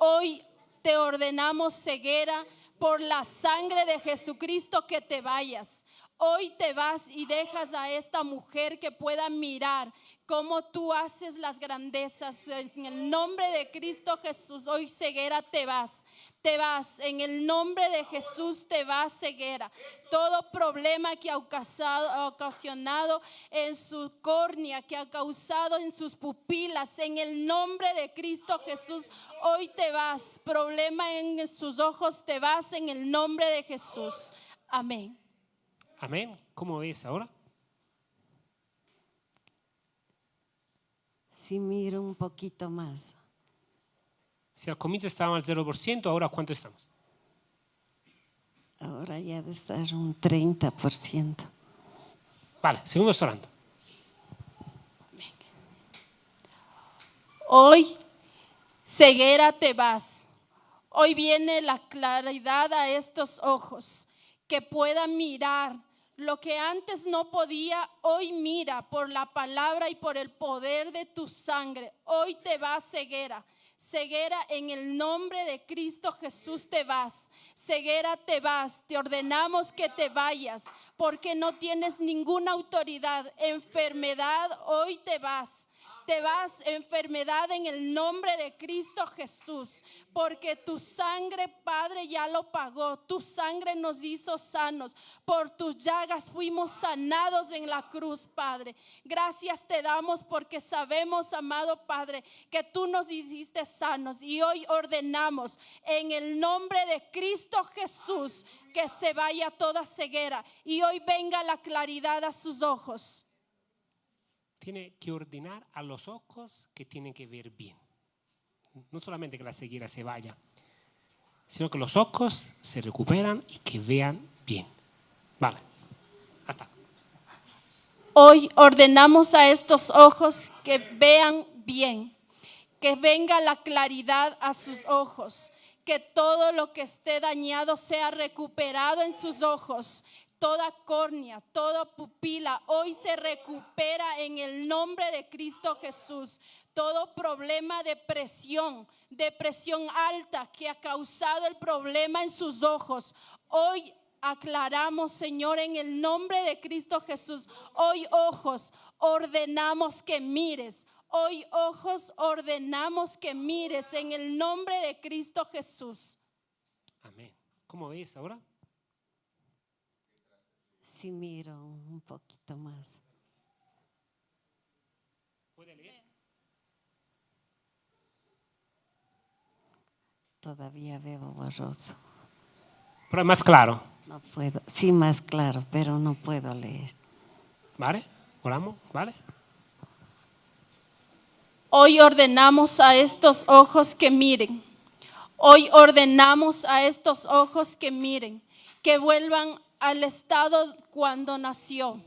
L: Hoy te ordenamos ceguera por la sangre de Jesucristo que te vayas. Hoy te vas y dejas a esta mujer que pueda mirar cómo tú haces las grandezas. En el nombre de Cristo Jesús, hoy ceguera te vas. Te vas, en el nombre de Jesús te vas ceguera. Todo problema que ha ocasionado, ha ocasionado en su córnea, que ha causado en sus pupilas, en el nombre de Cristo Jesús, hoy te vas. Problema en sus ojos, te vas en el nombre de Jesús. Amén.
A: Amén. ¿Cómo ves ahora?
K: Si miro un poquito más.
A: Si al comienzo estábamos al 0%, ahora ¿cuánto estamos?
K: Ahora ya de estar un 30%.
A: Vale, seguimos orando.
L: Hoy, ceguera te vas. Hoy viene la claridad a estos ojos, que pueda mirar lo que antes no podía, hoy mira por la palabra y por el poder de tu sangre. Hoy te vas ceguera. Ceguera en el nombre de Cristo Jesús te vas. Ceguera te vas. Te ordenamos que te vayas porque no tienes ninguna autoridad. Enfermedad, hoy te vas te vas enfermedad en el nombre de Cristo Jesús, porque tu sangre, Padre, ya lo pagó. Tu sangre nos hizo sanos. Por tus llagas fuimos sanados en la cruz, Padre. Gracias te damos porque sabemos, amado Padre, que tú nos hiciste sanos y hoy ordenamos en el nombre de Cristo Jesús que se vaya toda ceguera y hoy venga la claridad a sus ojos.
A: Tiene que ordenar a los ojos que tienen que ver bien. No solamente que la ceguera se vaya, sino que los ojos se recuperan y que vean bien. Vale. Hasta.
L: Hoy ordenamos a estos ojos que vean bien, que venga la claridad a sus ojos, que todo lo que esté dañado sea recuperado en sus ojos. Toda córnea, toda pupila hoy se recupera en el nombre de Cristo Jesús. Todo problema de presión, de presión alta que ha causado el problema en sus ojos, hoy aclaramos, Señor, en el nombre de Cristo Jesús. Hoy ojos ordenamos que mires. Hoy ojos ordenamos que mires en el nombre de Cristo Jesús.
A: Amén. ¿Cómo ves ahora?
K: Sí, miro un poquito más.
A: ¿Puede leer?
K: Todavía veo borroso.
A: Pero es más claro.
K: No puedo. Sí, más claro, pero no puedo leer.
A: ¿Vale? Oramos, ¿vale?
L: Hoy ordenamos a estos ojos que miren. Hoy ordenamos a estos ojos que miren, que vuelvan al estado cuando nació.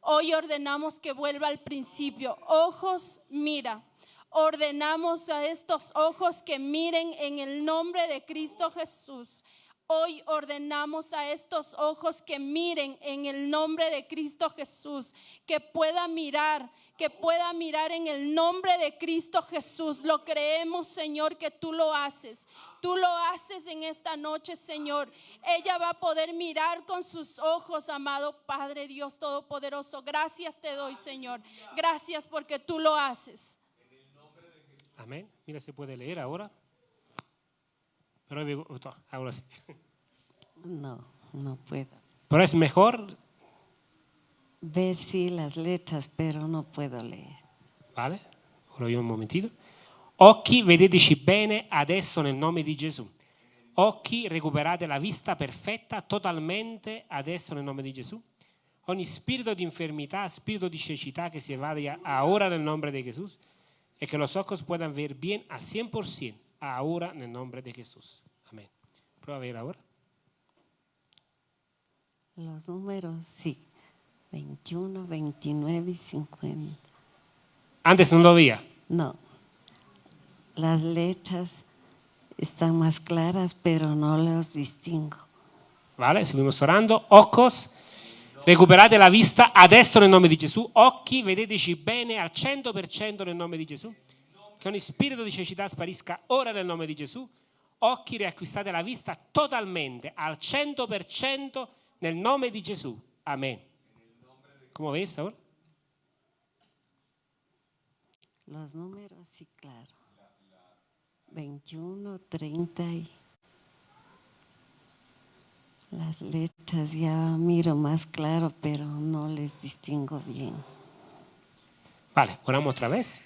L: Hoy ordenamos que vuelva al principio. Ojos, mira. Ordenamos a estos ojos que miren en el nombre de Cristo Jesús. Hoy ordenamos a estos ojos que miren en el nombre de Cristo Jesús, que pueda mirar, que pueda mirar en el nombre de Cristo Jesús. Lo creemos, Señor, que tú lo haces. Tú lo haces en esta noche, Señor. Ella va a poder mirar con sus ojos, amado Padre Dios Todopoderoso. Gracias te doy, Señor. Gracias porque tú lo haces.
A: Amén. Mira, se puede leer ahora. Pero digo, ahora sí.
K: No, no puedo.
A: Pero es mejor.
K: Ver sí las letras, pero no puedo leer.
A: Vale? Ora io un momentino. Occhi, vedeteci bene adesso nel nome di Gesù. Occhi, recuperate la vista perfetta totalmente adesso nel nome di Gesù. Ogni spirito di infermità, spirito di cecità que se vaya ahora nel nome di Gesù e che los ojos puedan ver bien al 100% ahora en el nombre de Jesús. Amén. Prueba a ver ahora.
K: Los números, sí. 21, 29 y 50.
A: Antes no lo veía.
K: No. Las letras están más claras, pero no las distingo.
A: Vale, seguimos orando. Ojos, recuperate la vista adesso nel nome di Gesù. Occhi, vedeteci bene al 100% nel nome di Gesù. Che ogni spirito di cecità sparisca ora nel nome di Gesù. Occhi, riacquistate la vista totalmente al 100% nel nome di Gesù. Amén. ¿Cómo ves ahora?
K: Los números, sí, claro. 21, 30 y las letras ya miro más claro, pero no les distingo bien.
A: Vale, oramos otra vez.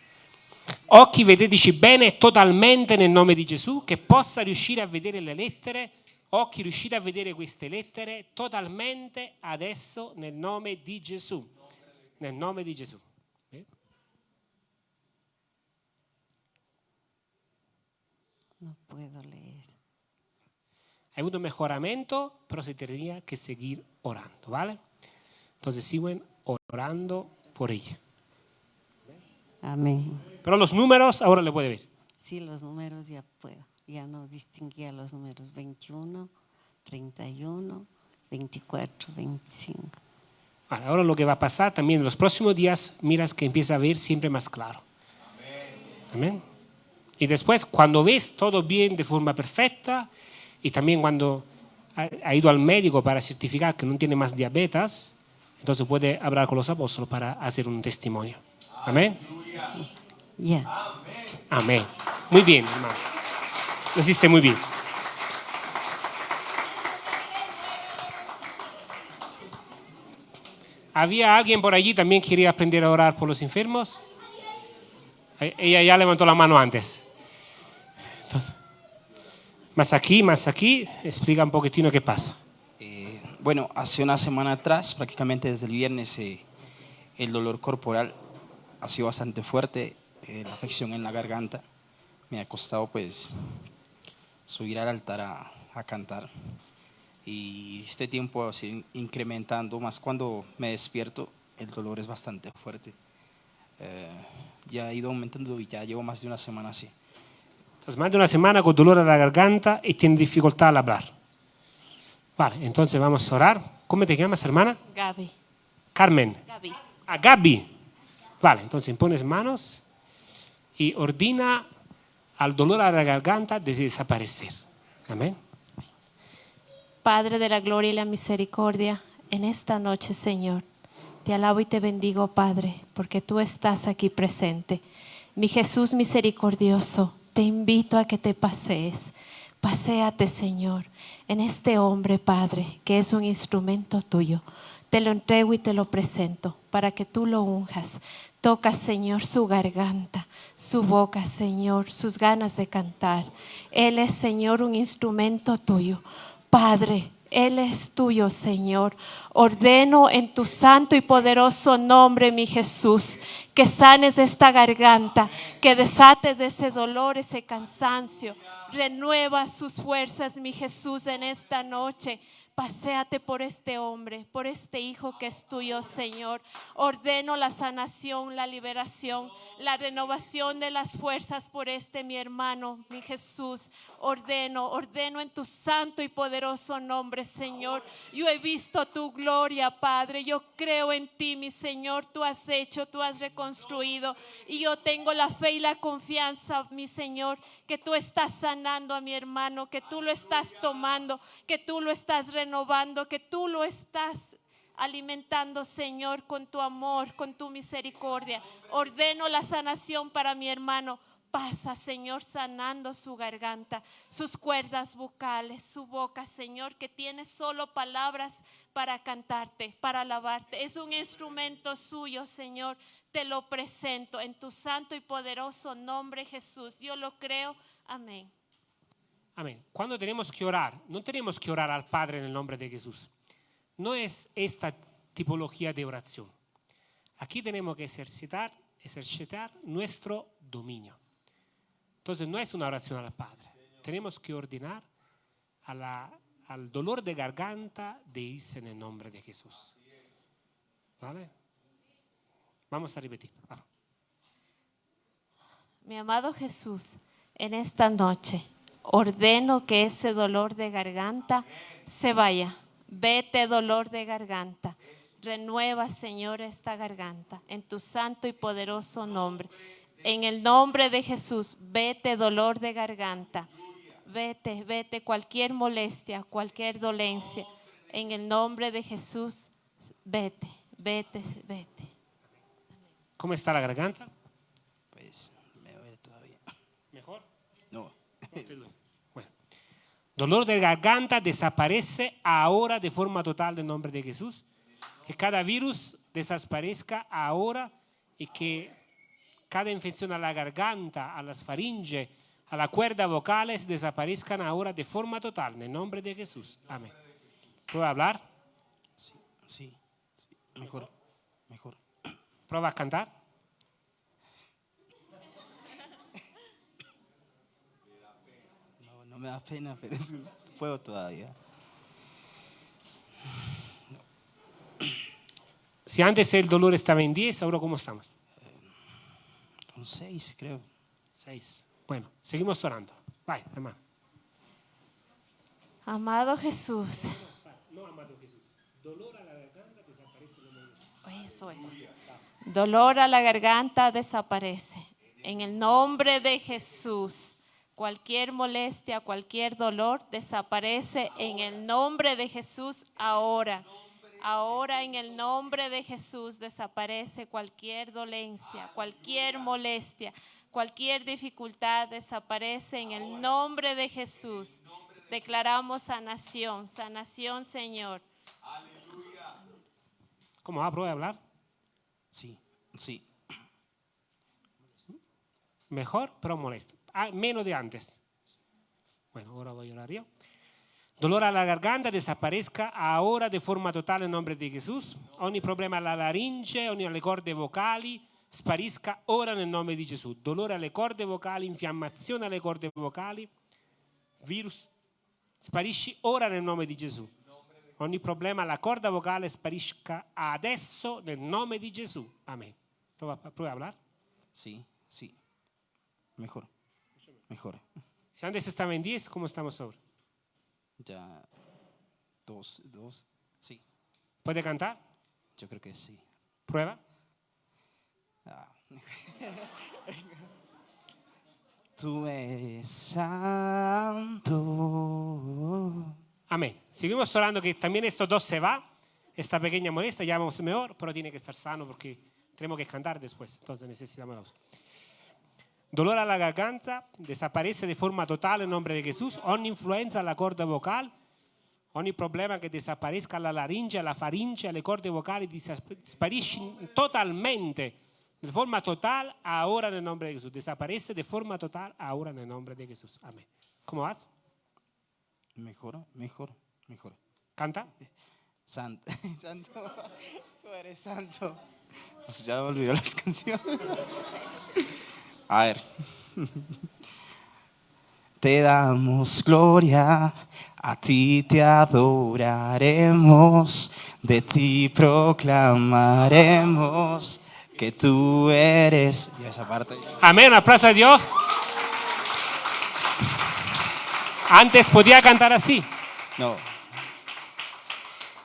A: Occhi, vedeteci bene totalmente nel nome di Gesù, che possa riuscire a vedere le lettere occhi riuscite a vedere queste lettere totalmente adesso nel nome di Gesù. Nel nome di Gesù.
K: Puedo leer.
A: Avuto un mejoramento, pero se tendría que seguir orando, ¿vale? Entonces siguen orando por ella.
K: Amén.
A: Pero los números ahora le puede ver.
K: Sí, los números ya puedo. Ya no distinguía los números 21, 31, 24, 25.
A: Ahora lo que va a pasar también en los próximos días, miras que empieza a ver siempre más claro. Amén. Y después, cuando ves todo bien de forma perfecta, y también cuando ha, ido al médico para certificar que no tiene más diabetes, entonces puede hablar con los apóstoles para hacer un testimonio. Amén.
K: Ya.
A: Amén. Muy bien, hermano. Lo hiciste muy bien. ¿Había alguien por allí también que quería aprender a orar por los enfermos? Ella ya levantó la mano antes. Más aquí, más aquí, explica un poquitino qué pasa.
M: Eh, bueno, hace una semana atrás, prácticamente desde el viernes, eh, el dolor corporal ha sido bastante fuerte, eh, la afección en la garganta. Me ha costado pues subir al altar a, a cantar. Y este tiempo ha sido incrementando, más cuando me despierto, el dolor es bastante fuerte. Ya ha ido aumentando y ya llevo más de una semana así.
A: Entonces, más de una semana con dolor a la garganta y tiene dificultad al hablar. Vale, entonces vamos a orar. ¿Cómo te llamas, hermana?
N: Gaby.
A: Carmen.
N: Gaby.
A: A Gaby. Vale, entonces pones manos y ordina al dolor a la garganta de desaparecer. Amén.
N: Padre de la gloria y la misericordia, en esta noche, Señor, te alabo y te bendigo, Padre, porque tú estás aquí presente. Mi Jesús misericordioso, te invito a que te pasees. Paséate, Señor, en este hombre, Padre, que es un instrumento tuyo. Te lo entrego y te lo presento para que tú lo unjas. Toca, Señor, su garganta, su boca, Señor, sus ganas de cantar. Él es, Señor, un instrumento tuyo. Padre, Él es tuyo, Señor. Ordeno en tu santo y poderoso nombre, mi Jesús, que sanes esta garganta, que desates de ese dolor, ese cansancio. Renueva sus fuerzas, mi Jesús, en esta noche. Paséate por este hombre, por este hijo que es tuyo, Señor. Ordeno la sanación, la liberación, la renovación de las fuerzas por este mi hermano, mi Jesús. Ordeno, ordeno en tu santo y poderoso nombre, Señor. Yo he visto tu gloria, Padre. Yo creo en ti, mi Señor. Tú has hecho, tú has reconstruido. Y yo tengo la fe y la confianza, mi Señor, que tú estás sanando a mi hermano, que tú lo estás tomando, que tú lo estás renovando renovando, que tú lo estás alimentando, Señor, con tu amor, con tu misericordia. Ordeno la sanación para mi hermano. Pasa, Señor, sanando su garganta, sus cuerdas vocales, su boca, Señor, que tiene solo palabras para cantarte, para alabarte. Es un instrumento suyo, Señor. Te lo presento en tu santo y poderoso nombre, Jesús. Yo lo creo. Amén.
A: Amén. Cuando tenemos que orar, no tenemos que orar al Padre en el nombre de Jesús. No es esta tipología de oración. Aquí tenemos que ejercitar, ejercitar nuestro dominio. Entonces no es una oración al Padre. Tenemos que ordenar al dolor de garganta de irse en el nombre de Jesús. ¿Vale? Vamos a repetir.
N: Mi amado Jesús, en esta noche ordeno que ese dolor de garganta se vaya. Vete dolor de garganta. Renueva, Señor, esta garganta en tu santo y poderoso nombre. En el nombre de Jesús, vete dolor de garganta. Vete, vete cualquier molestia, cualquier dolencia. En el nombre de Jesús, vete, vete, vete.
A: ¿Cómo está la garganta?
M: Pues me duele todavía.
A: ¿Mejor?
M: No.
A: Dolor de garganta desaparece ahora de forma total en nombre de Jesús. Que cada virus desaparezca ahora y que cada infección a la garganta, a las faringes, a la cuerda vocales desaparezcan ahora de forma total en el nombre de Jesús. Amén. ¿Puedo hablar?
M: Sí, sí, sí. Mejor, mejor.
A: ¿Prueba a cantar?
M: No, me da pena, pero es, puedo todavía.
A: Si antes el dolor estaba en 10, ahora ¿cómo estamos?
M: Un 6, creo.
A: 6. Bueno, seguimos orando. Vaya, hermano.
N: Amado Jesús.
A: No, amado Jesús. Dolor a la garganta desaparece.
N: Eso es. Dolor a la garganta desaparece. En el nombre de Jesús. Cualquier molestia, cualquier dolor desaparece en el nombre de Jesús ahora. Ahora en el nombre de Jesús desaparece cualquier dolencia, cualquier molestia, cualquier dificultad desaparece en el nombre de Jesús. Declaramos sanación, sanación Señor.
A: ¿Cómo va? ¿Prueba a hablar?
M: Sí, sí.
A: Mejor, pero molesto. Ah, menos de antes. Bueno, ahora voy a orar yo. Dolor a la garganta desaparezca ahora de forma total en nombre de Jesús. Ogni problema alla laringe, ogni alle corde vocali sparisca ora nel nome di Gesù. Dolore alle corde vocali, infiammazione alle corde vocali, virus, sparisci ora nel nome di Gesù. ogni problema, la corda vocale sparisca adesso nel nome di Gesù. Amén. ¿Puedo hablar?
M: Sí, sí. Mejor. Mejor.
A: Si antes estaba en 10, ¿cómo estamos ahora?
M: Ya. Dos, dos. Sí.
A: ¿Puede cantar?
M: Yo creo que sí.
A: ¿Prueba?
M: Ah. Tú eres santo.
A: Amén. Seguimos orando que también estos dos se va. Esta pequeña molestia ya vamos mejor, pero tiene que estar sano porque tenemos que cantar después. Entonces necesitamos la voz. Dolor a la garganta, desaparece de forma total en nombre de Jesús. Ogni influenza alla corda vocal, ogni problema che desaparezca la laringe, la faringe, le corde vocali spariscono totalmente, de forma total, ahora nel nome di Gesù. Desaparece de forma total, ahora nel nome di Gesù. Amén. ¿Cómo vas?
M: Mejor, mejor, mejor.
A: ¿Canta?
M: Santo, santo, tú eres santo. Pues ya me olvidó las canciones. A ver. Te damos gloria, a ti te adoraremos, de ti proclamaremos que tú eres. Y esa parte.
A: Amén, aplauso a Dios. Antes podía cantar así.
M: No.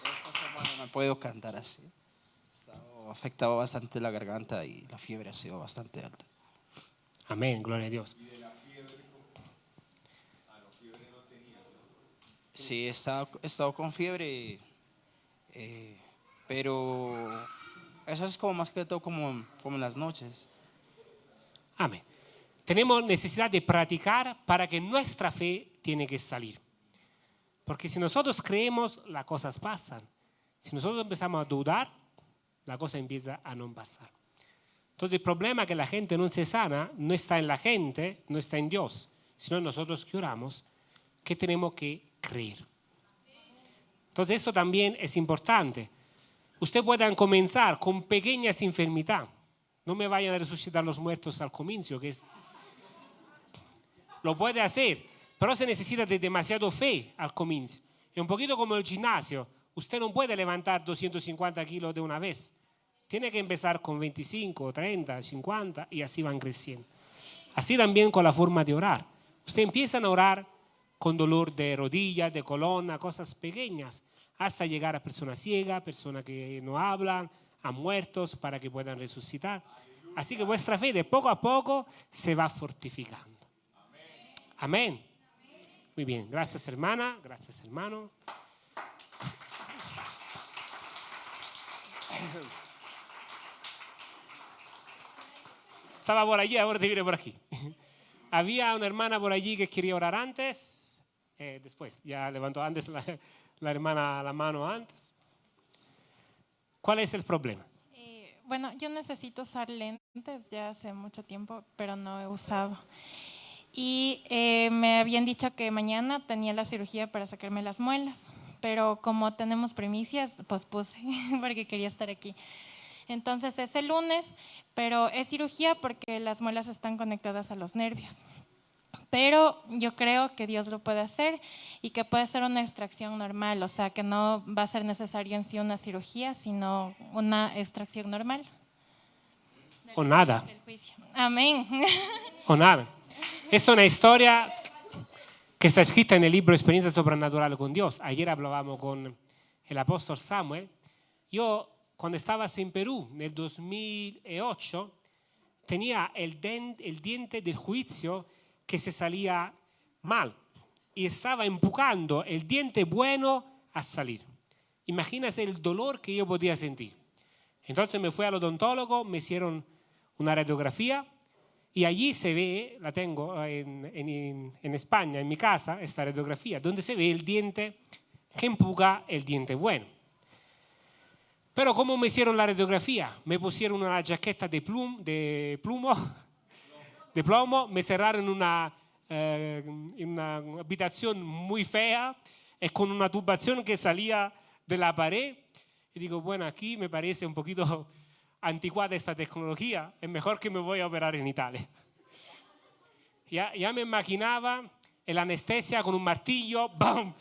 M: Esta semana no puedo cantar así. He afectado bastante la garganta y la fiebre ha sido bastante alta.
A: Amén, gloria a Dios.
M: Sí, he estado, he estado con fiebre, eh, pero eso es como más que todo como, como en las noches.
A: Amén. Tenemos necesidad de practicar para que nuestra fe tiene que salir. Porque si nosotros creemos, las cosas pasan. Si nosotros empezamos a dudar, la cosa empieza a no pasar. Entonces el problema es que la gente no se sana no está en la gente, no está en Dios, sino en nosotros que oramos, que tenemos que creer. Entonces eso también es importante. Usted puede comenzar con pequeñas enfermedades. No me vayan a resucitar los muertos al comienzo, que es... Lo puede hacer, pero se necesita de demasiado fe al comienzo. Es un poquito como el gimnasio. Usted no puede levantar 250 kilos de una vez. Tiene que empezar con 25, 30, 50 y así van creciendo. Así también con la forma de orar. Usted empieza a orar con dolor de rodilla, de columna, cosas pequeñas, hasta llegar a personas ciegas, personas que no hablan, a muertos para que puedan resucitar. Así que vuestra fe de poco a poco se va fortificando. Amén. Muy bien, gracias hermana, gracias hermano. Estaba por allí, ahora te viene por aquí. Había una hermana por allí que quería orar antes, eh, después, ya levantó antes la, la, hermana la mano antes. ¿Cuál es el problema?
J: Eh, bueno, yo necesito usar lentes ya hace mucho tiempo, pero no he usado. Y eh, me habían dicho que mañana tenía la cirugía para sacarme las muelas, pero como tenemos primicias, pues puse, porque quería estar aquí. Entonces es el lunes, pero es cirugía porque las muelas están conectadas a los nervios. Pero yo creo que Dios lo puede hacer y que puede ser una extracción normal, o sea, que no va a ser necesario en sí una cirugía, sino una extracción normal.
A: O nada.
J: Amén.
A: O nada. Es una historia que está escrita en el libro Experiencia Sobrenatural con Dios. Ayer hablábamos con el apóstol Samuel. Yo cuando estabas en Perú en el 2008, tenía el, el diente del juicio que se salía mal y estaba empujando el diente bueno a salir. Imagínate el dolor que yo podía sentir. Entonces me fui al odontólogo, me hicieron una radiografía y allí se ve, la tengo en, en, en, España, en mi casa, esta radiografía, donde se ve el diente que empuja el diente bueno. Pero ¿cómo me hicieron la radiografía? Me pusieron una chaqueta de, plum, de plumo, de plomo, me cerraron una, eh, en una habitación muy fea y con una tubación que salía de la pared. Y digo, bueno, aquí me parece un poquito anticuada esta tecnología, es mejor que me voy a operar en Italia. Ya, me imaginaba el anestesia con un martillo, ¡bam!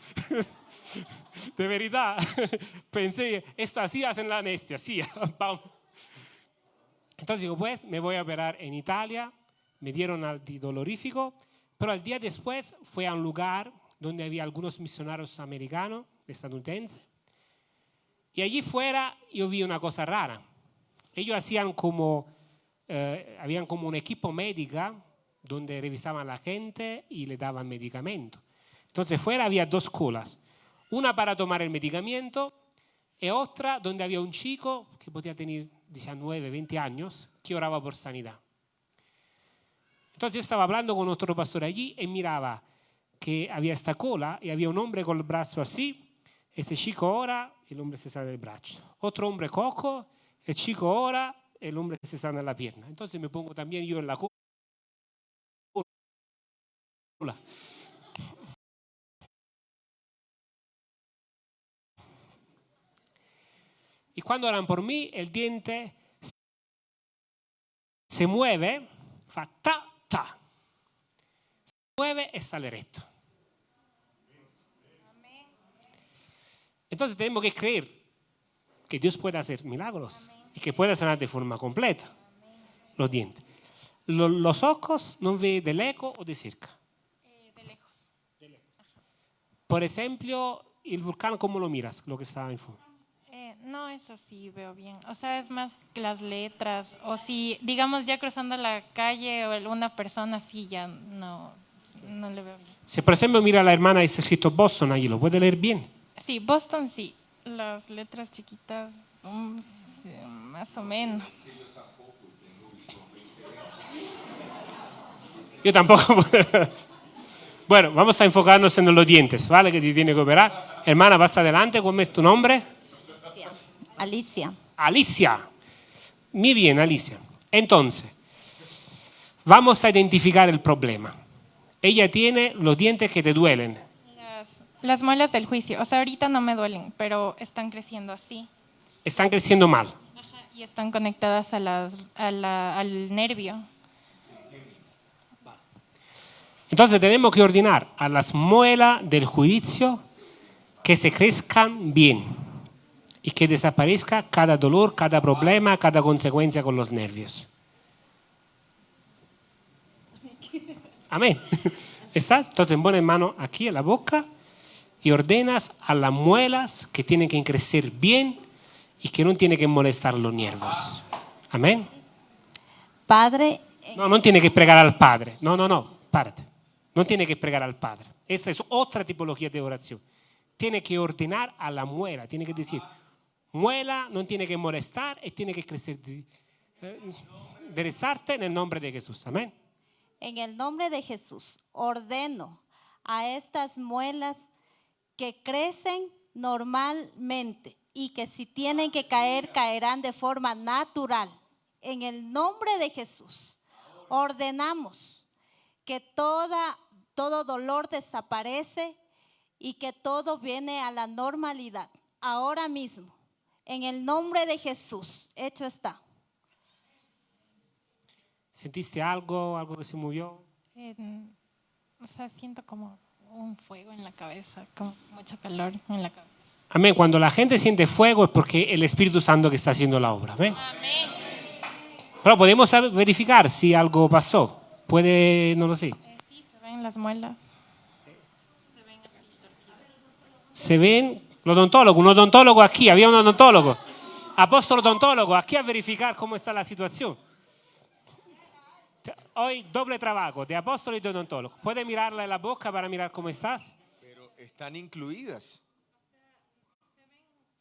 A: De verdad, pensé, esto así hacen la anestesia. Pam. Entonces digo, pues me voy a operar en Italia, me dieron antidolorífico, pero al día después fue a un lugar donde había algunos misionarios americanos, estadounidenses, y allí fuera yo vi una cosa rara. Ellos hacían como, eh, habían como un equipo médica donde revisaban a la gente y le daban medicamento. Entonces fuera había dos colas, una para tomar el medicamento y otra donde había un chico que podía tener 19, 20 años que oraba por sanidad. Entonces estaba hablando con otro pastor allí y miraba que había esta cola y había un hombre con el brazo así, este chico ora, el hombre se sale del brazo. Otro hombre cojo, el chico ora, el hombre se sana la pierna. Entonces me pongo también yo en la cola. Y cuando oran por mí, el diente se mueve, fa ta, ta. Se mueve y sale recto. Entonces tenemos que creer que Dios puede hacer milagros y que puede sanar de forma completa los dientes. Lo- los ojos no ve de lejos o de cerca.
J: de lejos.
A: Por ejemplo, el volcán, ¿cómo lo miras? Lo que está en fondo.
J: No, eso sí veo bien. O sea, es más que las letras. O si, digamos, ya cruzando la calle o una persona así, ya no, no le veo bien.
A: Si por ejemplo mira a la hermana y está escrito Boston allí, ¿lo puede leer bien?
J: Sí, Boston sí. Las letras chiquitas, mm, sí, más o menos.
A: Yo tampoco. bueno, vamos a enfocarnos en los dientes, ¿vale? Que te tiene que operar. Hermana, vas adelante, ¿cómo es tu nombre?
O: Alicia.
A: Alicia. Muy bien, Alicia. Entonces, vamos a identificar el problema. Ella tiene los dientes que te duelen.
J: Las, las muelas del juicio. O sea, ahorita no me duelen, pero están creciendo así.
A: Están creciendo mal.
J: Y están conectadas a las, a la- al nervio.
A: Entonces tenemos que ordenar a las muelas del juicio que se crezcan bien y que desaparezca cada dolor, cada problema, cada consecuencia con los nervios. Amén. ¿Estás? Entonces en mano aquí en la boca y ordenas a las muelas que tienen que crecer bien y que no tienen que molestar los nervios. Amén.
O: Padre,
A: No, no tiene que pregar al Padre. No, no, no, párate. No tiene que pregar al Padre. Esa es otra tipología de oración. Tiene que ordenar a la muela. Tiene que decir, muela no tiene que molestar y tiene que crecer. eh, Derezarte en el nombre de Jesús. Amén.
O: en el nombre de Jesús, ordeno a estas muelas que crecen normalmente y que si tienen que caer, caerán de forma natural. En el nombre de Jesús, ordenamos que toda, todo dolor desaparece y que todo viene a la normalidad. Ahora mismo, en el nombre de Jesús, hecho está.
A: ¿Sentiste algo? ¿Algo que se movió?
J: Eh, o sea, siento como un fuego en la cabeza, como mucho calor en la cabeza.
A: Amén. Cuando la gente siente fuego es porque el Espíritu Santo que está haciendo la obra. Amén. Pero podemos verificar si algo pasó. Puede, no lo sé.
J: Sí, se ven las muelas.
A: Se ven los odontólogos, un odontólogo aquí, había un odontólogo. Apóstolo odontólogo, aquí a verificar cómo está la situación. Hoy doble trabajo de apóstolo y de odontólogo. ¿Puede mirarla en la boca para mirar cómo estás?
P: Pero están incluidas.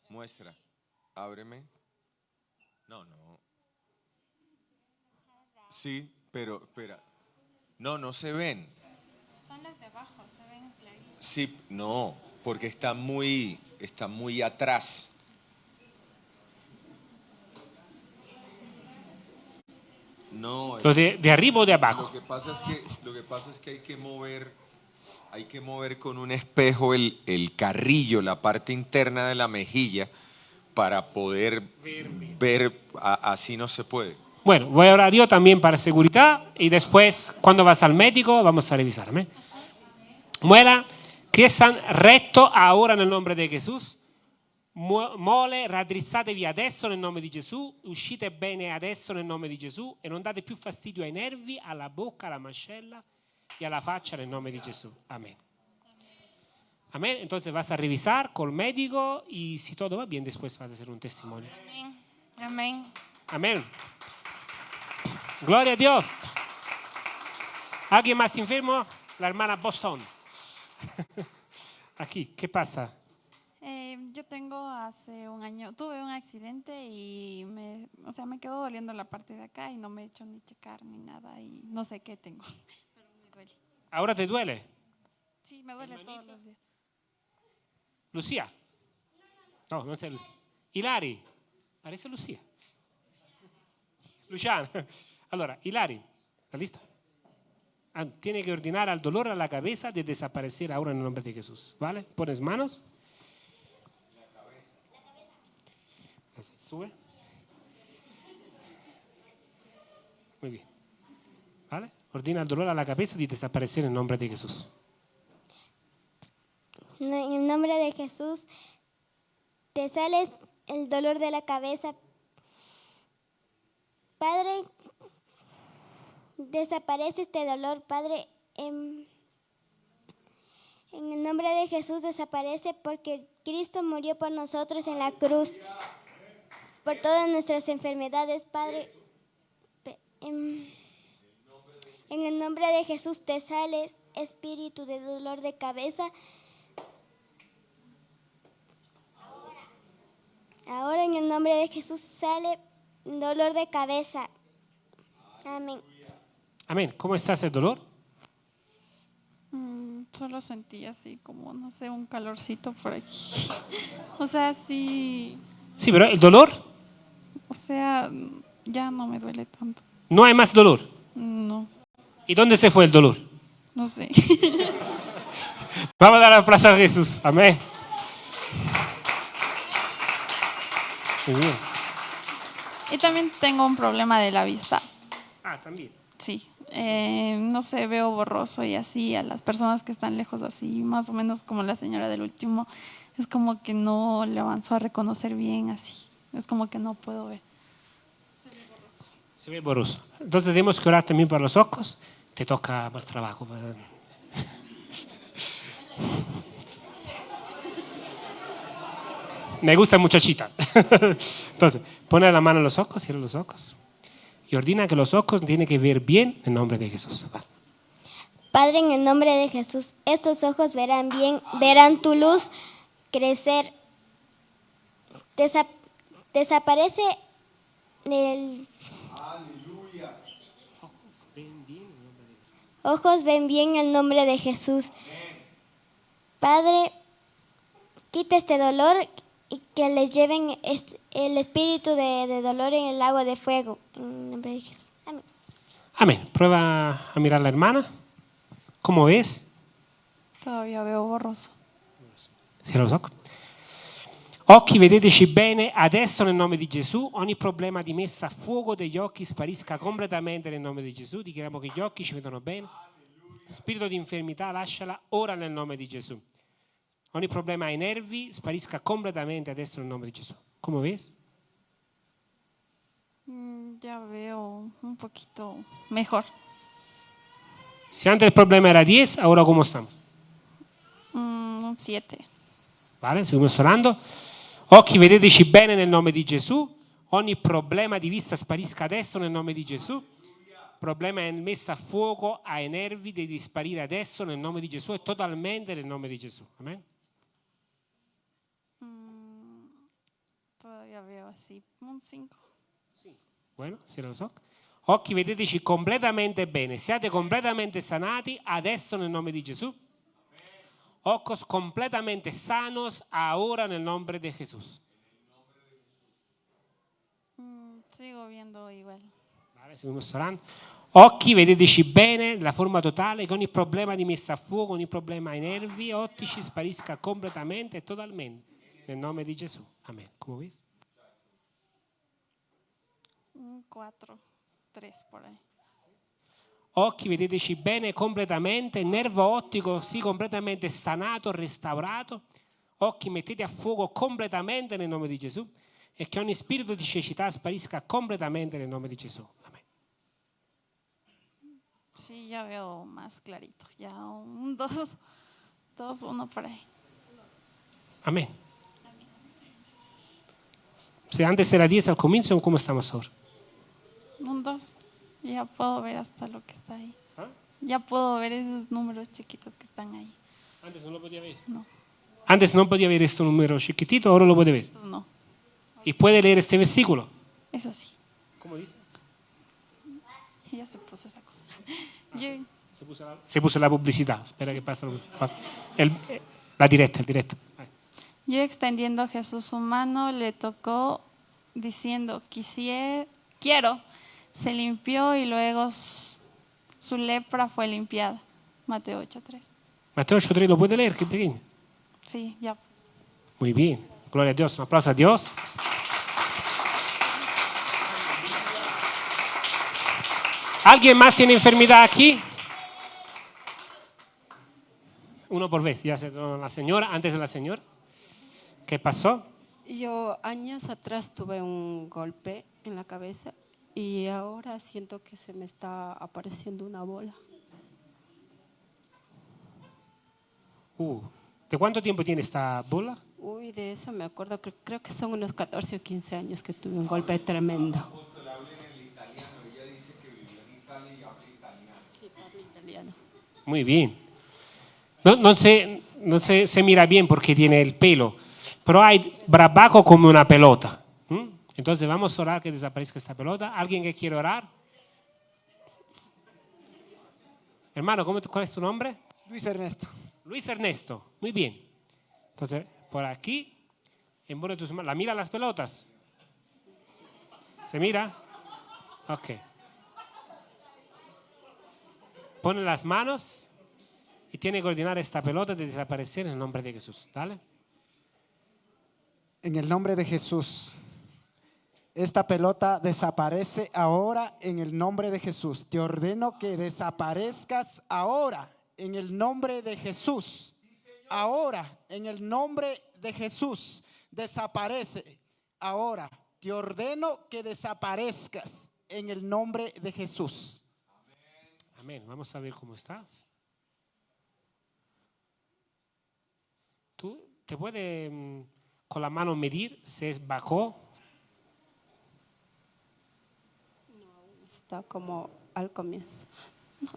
P: Muestra. Ábreme. No, no. Sí, pero, espera. No, no se ven.
J: Son las de abajo, se ven claritas.
P: Sí, no, porque está muy, está muy atrás. No.
A: ¿Lo de- de arriba o de abajo?
P: Lo que pasa es que, lo que, pasa es que hay que mover, hay que mover con un espejo el, el carrillo, la parte interna de la mejilla, para poder ver, a- así no se puede.
A: Bueno, voy a orar yo también para seguridad y después, cuando vas al médico, vamos a revisar. amén. Muela, que están recto ahora nel nome di Gesù. Mole, raddrizzatevi adesso nel nome di Gesù, uscite bene adesso nel nome di Gesù e non date più fastidio ai nervi, alla bocca, alla mascella y a la faccia nel nome di Gesù. Amén. Amén. Entonces vas a revisar con el médico y si todo va bien, después vas a hacer un testimonio.
J: Amén.
A: Amén. Gloria a Dios. ¿Alguien más enfermo? La hermana Boston. Aquí, ¿qué pasa?
Q: Eh, yo tengo hace un año, tuve un accidente y me, o sea, me quedó doliendo la parte de acá y no me he hecho ni checar ni nada y no sé qué tengo, pero me duele.
A: ¿Ahora te duele?
Q: Sí, me duele todos los días.
A: Lucía. No, non sei Lucia. Ilari. Parece Lucía. Luciano. Allora, Ilari, ¿la lista? Tiene que ordenar al dolor a la cabeza de desaparecer ahora en el nombre de Jesús. ¿Vale? Pones manos. Así, Sube. Muy bien. ¿Vale? Ordena al dolor a la cabeza de desaparecer en el nombre de Jesús.
G: En el nombre de Jesús, te sales el dolor de la cabeza. Padre, desaparece este dolor, Padre. En, en el nombre de Jesús desaparece porque Cristo murió por nosotros en la cruz, por todas nuestras enfermedades, Padre. En, en el nombre de Jesús te sales, espíritu de dolor de cabeza. Ahora en el nombre de Jesús sale dolor de cabeza. Amén.
A: Amén. ¿Cómo estás el dolor?
Q: Mm, solo sentí así como, no sé, un calorcito por aquí. o sea, sí,
A: Sí, pero el dolor,
Q: o sea, ya no me duele tanto.
A: no hay más dolor.
Q: No,
A: ¿Y dónde se fue el dolor?
Q: no sé.
A: Vamos a dar la plaza a Jesús. Amén. Muy bien.
Q: y también tengo un problema de la vista.
A: Ah, también.
Q: Sí, eh, no sé, veo borroso y así a las personas que están lejos así, más o menos como la señora del último, es como que no le avanzó a reconocer bien así, es como que no puedo ver.
A: Se ve borroso. Entonces tenemos que orar también para los ojos. Te toca más trabajo. Me gusta muchachita. Entonces, pone la mano en los ojos, cierra los ojos. Y ordena que los ojos tienen que ver bien en nombre de Jesús.
G: Padre, en el nombre de Jesús, estos ojos verán bien, verán tu luz crecer. Desa- desaparece el... Ojos ven bien el nombre de Jesús. Padre, quita este dolor y que les lleven el espíritu de, de dolor en el lago de fuego. En nombre de Jesús. Amén.
A: Amén. Prueba a mirar a la hermana. ¿Cómo ves?
Q: Todavía veo borroso.
A: Cierra los ojos. Occhi, vedeteci bene, adesso nel nome di Gesù, ogni problema di messa a fuoco degli occhi sparisca completamente nel nome di Gesù, dichiariamo che gli occhi ci vedono bene. Spirito di infermità lasciala ora nel nome di Gesù. Ogni problema ai nervi sparisca completamente adesso nel nome di Gesù. Come ves?
Q: Mm, Ya veo un poquito mejor.
A: Si antes el problema era 10, ahora cómo estamos?
Q: Mm, un 7.
A: Vale? Seguimos orando. Occhi, vedeteci bene nel nome di Gesù. Ogni problema di vista sparisca adesso nel nome di Gesù. Problema è messo a fuoco ai nervi, devi sparire adesso nel nome di Gesù e totalmente nel nome di Gesù. Amen.
Q: Todavía veo así, un 5.
A: Bueno, cierra los occhi. Occhi, vedeteci completamente bene. Siate completamente sanati adesso nel nome di Gesù. Ojos completamente sanos ahora nel nome di Gesù.
Q: Mm, Sigo viendo igual.
A: Vale, seguimos orando. Occhi, vedeteci bene, la forma totale, che ogni problema di messa a fuoco, ogni problema ai nervi ottici sparisca completamente e totalmente. Nel nome di Gesù. Amen. Come ves?
Q: Un 4, 3 por ahí.
A: Occhi, vedeteci bene completamente, nervo ottico, sì, completamente sanato, restaurato. Occhi, mettete a fuoco completamente nel nome di Gesù e che ogni spirito di cecità sparisca completamente nel nome di Gesù. Amen.
Q: Sí, ya veo más clarito. Ya un dos, dos, uno por ahí.
A: Amén. Si antes era 10 al comienzo, ¿cómo estamos ahora?
Q: Un dos. Ya puedo ver hasta lo que está ahí.
A: ¿Ah?
Q: Ya puedo ver esos números chiquitos que están ahí.
A: Antes no lo podía ver.
Q: No.
A: Antes no podía ver este número chiquitito, ahora lo puede ver.
Q: Entonces, no.
A: Y puede leer este versículo.
Q: Eso sí.
A: ¿Cómo dice?
Q: Ya se puso esa cosa. Yo-
A: Se puso la, se puso la publicidad. Espera que pase. El- la directa, el directo.
Q: Yo extendiendo Jesús su mano, le tocó diciendo, quisiera, quiero. Se limpió y luego su lepra fue limpiada. Mateo 8.3.
A: Mateo 8.3 lo puede leer, que pequeño.
Q: Sí, ya.
A: Muy bien. Gloria a Dios. Un aplauso a Dios. ¿Alguien más tiene enfermedad aquí? Uno por vez. Ya se la señora, antes de la señora. ¿Qué pasó?
L: Yo años atrás tuve un golpe en la cabeza y ahora siento que se me está apareciendo una bola.
A: Uh, ¿De cuánto tiempo tiene esta bola?
L: Uy, de eso me acuerdo, cre- creo que son unos 14 o 15 años que tuve un golpe tremendo. Sí, hablo italiano.
A: Muy bien. No, no se, no se, se mira bien porque tiene el pelo, pero hay brabaco como una pelota. ¿m? Entonces vamos a orar que desaparezca esta pelota. ¿Alguien que quiere orar? Hermano, ¿cómo, ¿cuál es tu nombre?
R: Luis Ernesto.
A: Luis Ernesto. Muy bien. Entonces, por aquí, envuelve tus manos. ¿La mira las pelotas? ¿Se mira? Ok. Pone las manos y tiene que ordenar esta pelota de desaparecer en el nombre de Jesús. Dale.
R: En el nombre de Jesús. Esta pelota desaparece ahora en el nombre de Jesús. Te ordeno que desaparezcas ahora en el nombre de Jesús. Ahora en el nombre de Jesús. Desaparece ahora. Te ordeno que desaparezcas en el nombre de Jesús.
A: Amén. Vamos a ver cómo estás. ¿Tú te puedes mm, con la mano medir si es bajo?
L: Está como al comienzo.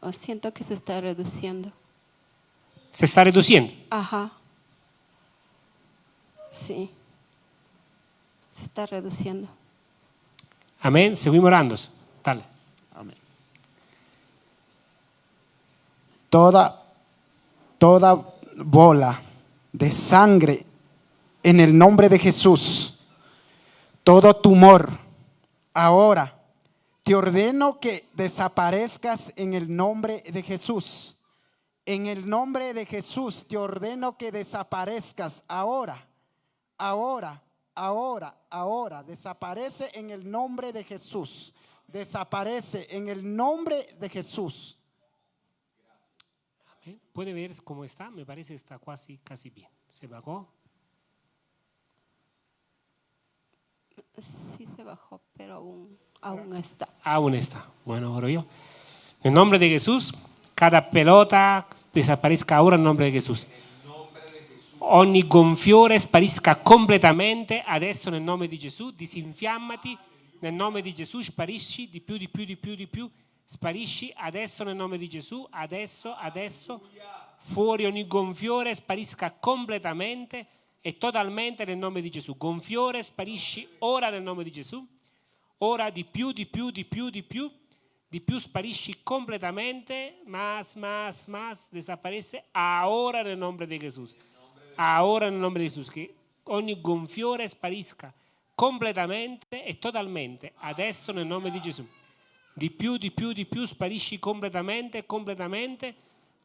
L: No, siento que se está reduciendo.
A: Se está reduciendo.
L: Ajá. Sí. Se está reduciendo.
A: Amén. Seguimos orando. Dale.
R: Amén. Toda, toda bola de sangre en el nombre de Jesús, todo tumor, ahora te ordeno que desaparezcas en el nombre de Jesús. En el nombre de Jesús te ordeno que desaparezcas ahora, ahora, ahora, ahora. Desaparece en el nombre de Jesús. Desaparece en el nombre de Jesús.
A: ¿Puede ver cómo está? Me parece está casi, casi bien. ¿Se bajó?
L: Sí se bajó, pero aún, aún está.
A: Aún está. Bueno, oro yo. En nombre de Jesús, cada pelota desaparezca ahora en nombre de Jesús. Ogni gonfiore sparisca completamente adesso nel nome di Gesù. Disinfiammati nel nome di Gesù. Sparisci di più, di più, di più, di più. Sparisci adesso nel nome di Gesù. Adesso, adesso. Fuori ogni gonfiore sparisca completamente e totalmente nel nome di Gesù. Gonfiore sparisci ora nel nome di Gesù. Ora di più, di più, di più, di più. Di più sparisci completamente. Más, más, más. Desaparece ahora nel nome di Gesù. Ahora nel nome di Gesù. Che ogni gonfiore sparisca completamente e totalmente. Adesso nel nome di Gesù. Di più, di più, di più. Sparisci completamente, completamente.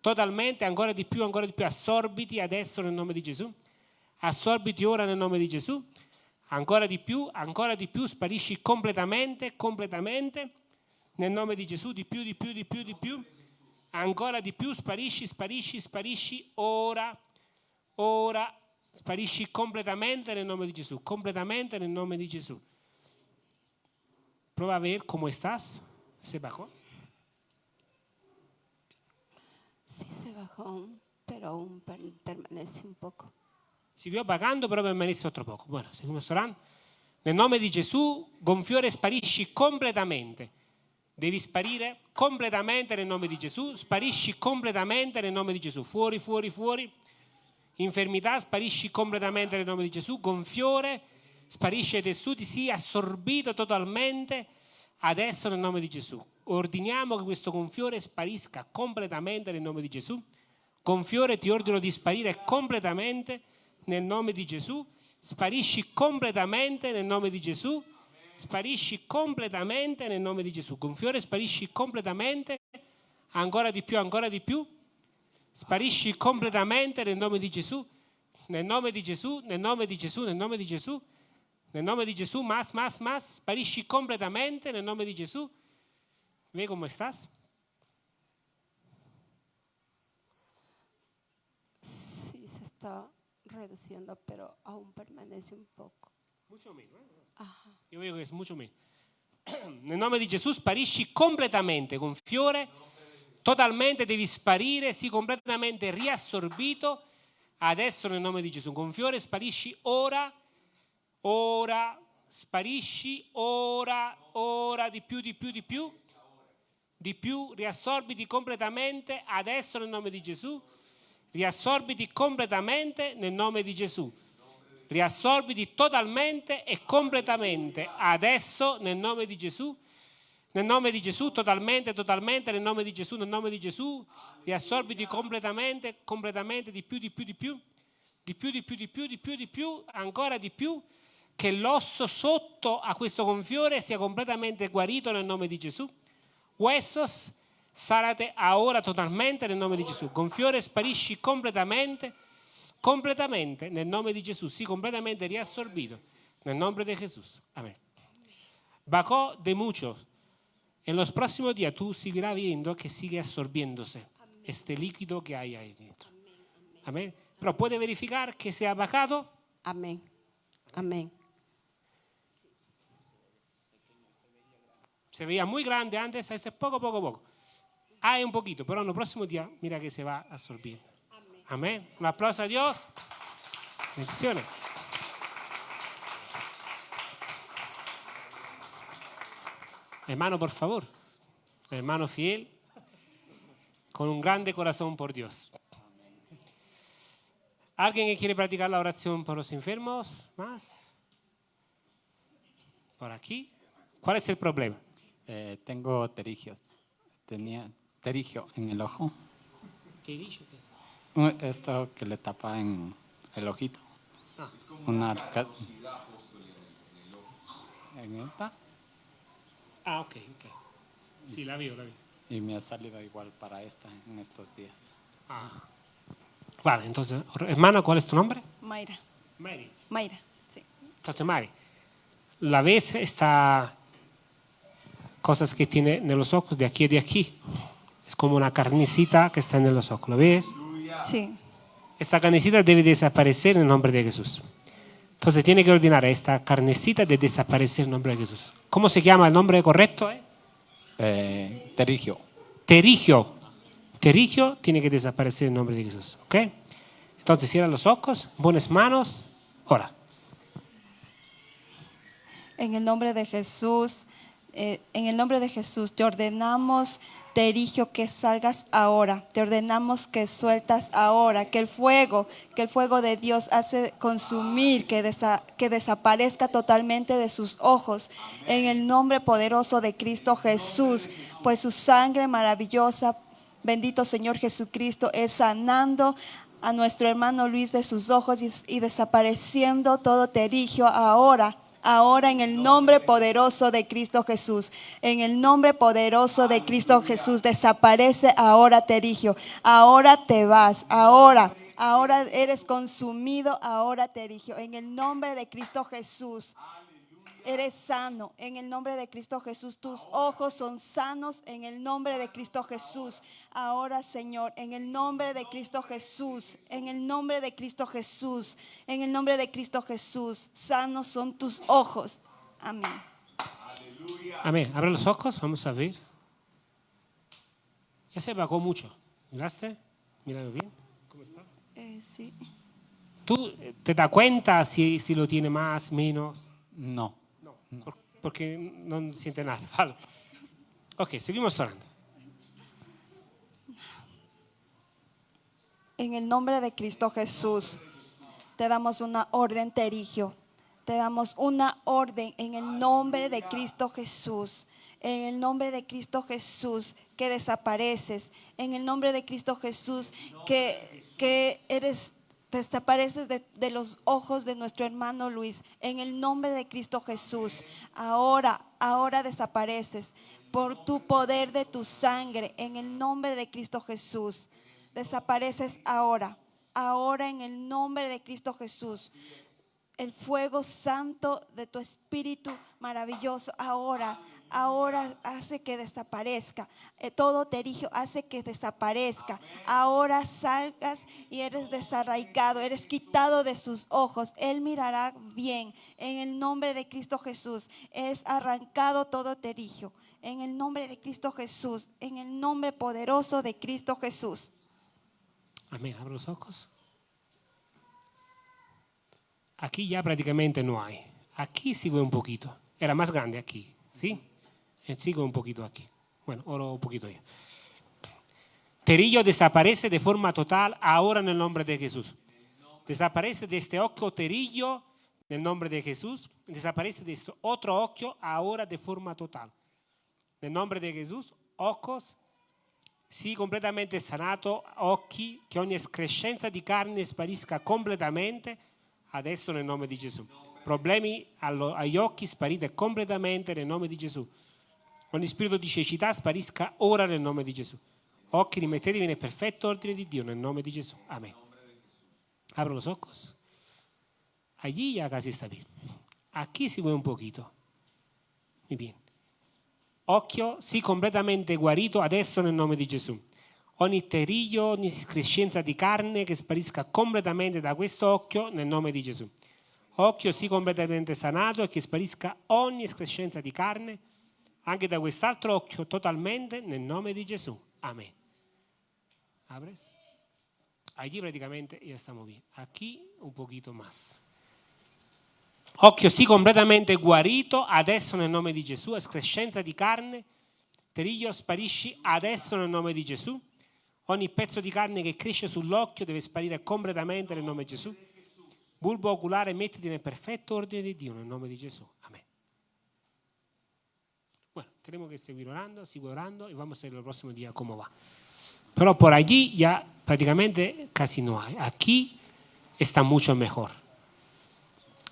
A: Totalmente, ancora di più, ancora di più. Assorbiti adesso nel nome di Gesù. Assorbiti ora nel nome di Gesù. Ancora di più, ancora di più. Sparisci completamente, completamente Nel nome di Gesù, di più, di più, di più, di più. Ancora di più, sparisci, sparisci, sparisci. Ora, ora, sparisci completamente nel nome di Gesù. Completamente nel nome di Gesù. Prova a ver cómo estás. ¿Se bajó?
L: Sí, se bajó pero permanece un poco.
A: Siguió vagando, però permanesse altro poco. Bueno, seguimos orando. Nel nome di Gesù, gonfiore, sparisci completamente. Devi sparire completamente nel nome di Gesù. Sparisci completamente nel nome di Gesù. Fuori, fuori, fuori. Infermità, sparisci completamente nel nome di Gesù. Gonfiore, sparisce ai tessuti, sii assorbito totalmente adesso nel nome di Gesù. Ordiniamo che questo gonfiore sparisca completamente nel nome di Gesù. Gonfiore, ti ordino di sparire completamente nel nome di Gesù. Sparisci completamente nel nome di Gesù. Sparisci completamente nel nome di Gesù. Gonfiore, sparisci completamente. Ancora di più, ancora di più. Sparisci completamente nel nome di Gesù. Nel nome di Gesù, nel nome di Gesù, nel nome di Gesù. Nel nome di Gesù, más, más, más. Sparisci completamente nel nome di Gesù. Ve come estás?
L: Sí, se está reduciendo, pero aún permanece un poco.
A: Mucho meno, eh? Io vedo che è molto meno. Nel nome di Gesù sparisci completamente, con fiore, totalmente devi sparire, sii completamente riassorbito. Adesso nel nome di Gesù, con fiore sparisci ora, ora, sparisci ora, ora, di più, di più, di più, di più, riassorbiti completamente, adesso nel nome di Gesù, riassorbiti completamente nel nome di Gesù. Riassorbiti totalmente e completamente adesso nel nome di Gesù. Nel nome di Gesù, totalmente, totalmente, nel nome di Gesù, nel nome di Gesù, riassorbiti completamente, completamente, di più, di più, di più, di più, di più, di più, di più, di più, ancora di più, che l'osso sotto a questo gonfiore sia completamente guarito nel nome di Gesù. Huesos, sarate ahora totalmente nel nome di Gesù. Gonfiore, sparisci completamente, completamente nel nome di Gesù, sii completamente riassorbito nel nome di Gesù. Amén. Bajó de mucho. En los próximos días tú seguirás viendo que sigue absorbiéndose este líquido que hay ahí dentro. Amén. Pero puede verificar que se ha bajado.
L: Amén. Amén.
A: Se veía muy grande antes, a veces poco, poco, poco. Hay un poquito, pero en los próximos días mira que se va absorbiendo. Amén. Un aplauso a Dios. Bendiciones. Hermano, por favor. Hermano fiel, con un grande corazón por Dios. ¿Alguien que quiere practicar la oración por los enfermos? ¿Más? ¿Por aquí? ¿Cuál es el problema?
S: Eh, tengo terigios. Tenía terigio en el ojo.
A: ¿Qué es?
S: Esto que le tapa en el ojito.
A: Ah.
S: Una ca- en esta.
A: Ah, ok, ok. Sí, la vio, la vio.
S: Y me ha salido igual para esta en estos días.
A: Ah. Vale, entonces, hermana, ¿cuál es tu nombre?
I: Mayra.
A: Mary.
I: Mayra, sí.
A: Entonces, Mari, la ves esta cosas que tiene en los ojos de aquí y de aquí. Es como una carnecita que está en los ojos. ¿Lo ves?
I: Sí.
A: Esta carnecita debe desaparecer en el nombre de Jesús. Entonces tiene que ordenar a esta carnecita de desaparecer en el nombre de Jesús. ¿Cómo se llama el nombre correcto? eh?
S: Eh, terigio.
A: Terigio. Terigio tiene que desaparecer en el nombre de Jesús. ¿Ok? Entonces cierra los ojos, pones manos, ora.
I: En el nombre de Jesús, eh, en el nombre de Jesús, te ordenamos, Terigio, que salgas ahora. Te ordenamos que sueltas ahora, que el fuego, que el fuego de Dios hace consumir, que desaparezca totalmente de sus ojos. En el nombre poderoso de Cristo Jesús, pues su sangre maravillosa, bendito Señor Jesucristo, es sanando a nuestro hermano Luis de sus ojos y, y desapareciendo todo terigio ahora. Ahora en el nombre poderoso de Cristo Jesús, en el nombre poderoso de Cristo Jesús, desaparece ahora terigio, ahora te vas, ahora, ahora eres consumido, ahora terigio, en el nombre de Cristo Jesús. Eres sano en el nombre de Cristo Jesús. Tus ojos son sanos en el nombre de Cristo Jesús. Ahora, Señor, en el nombre de Cristo Jesús, en el nombre de Cristo Jesús, en el nombre de Cristo Jesús, sanos son tus ojos. Amén.
A: Amén. Abre los ojos, vamos a ver. Ya se bajó mucho. ¿Miraste? Míralo bien. ¿Cómo está?
I: Eh, sí.
A: ¿Tú eh, te das cuenta si, si lo tiene más, menos?
S: No.
A: Por- porque no siente nada. Ok, seguimos orando.
I: En el nombre de Cristo Jesús, te damos una orden, Terigio. Te damos una orden en el nombre de Cristo Jesús. En el nombre de Cristo Jesús, que desapareces. En el nombre de Cristo Jesús, que, que eres, desapareces de, los ojos de nuestro hermano Luis. En el nombre de Cristo Jesús, ahora, ahora desapareces por tu poder de tu sangre. En el nombre de Cristo Jesús desapareces ahora, ahora en el nombre de Cristo Jesús. El fuego santo de tu espíritu maravilloso ahora, ahora hace que desaparezca. Eh, todo terigio hace que desaparezca. Ahora salgas y eres desarraigado, eres quitado de sus ojos. Él mirará bien. En el nombre de Cristo Jesús es arrancado todo terigio. En el nombre de Cristo Jesús, en el nombre poderoso de Cristo Jesús.
A: Amén. Abre los ojos. Aquí ya prácticamente no hay. Aquí sigue un poquito. Era más grande aquí, ¿sí? Eh, Sigue un poquito aquí. Bueno, ahora un poquito ya. Terillo desaparece de forma total ahora en el nombre de Jesús. Desaparece de este ojo terillo en el nombre de Jesús. Desaparece de este otro ojo ahora de forma total. Nel nome di Gesù, ojos, sii completamente sanato, occhi, che ogni escrescenza di carne sparisca completamente, adesso nel nome di Gesù. Problemi agli occhi sparite completamente nel nome di Gesù. Ogni spirito di cecità sparisca ora nel nome di Gesù. Occhi rimettetevi nel perfetto ordine di Dio nel nome di Gesù. Amén. Abro los ojos. Allí ya casi está bien. Aquí sigue un poquito. Muy bien. Occhio, sii completamente guarito adesso nel nome di Gesù. Ogni teriglio, ogni crescenza di carne che sparisca completamente da questo occhio nel nome di Gesù. Occhio, sii completamente sanato e che sparisca ogni crescenza di carne anche da quest'altro occhio totalmente nel nome di Gesù. Amén. ¿Abres? Allí prácticamente ya estamos bien. Aquí un poquito más. Occhio sì completamente guarito adesso nel nome di Gesù, escrescenza di carne, teriglio sparisci adesso nel nome di Gesù. Ogni pezzo di carne che cresce sull'occhio deve sparire completamente nel nome di Gesù. Bulbo oculare mettiti nel perfetto ordine di Dio nel nome di Gesù. Amén. Tenemos que seguir orando, sigo orando y vamos a ver el próximo día cómo va. Pero por allí ya prácticamente casi no hay. Aquí está mucho mejor.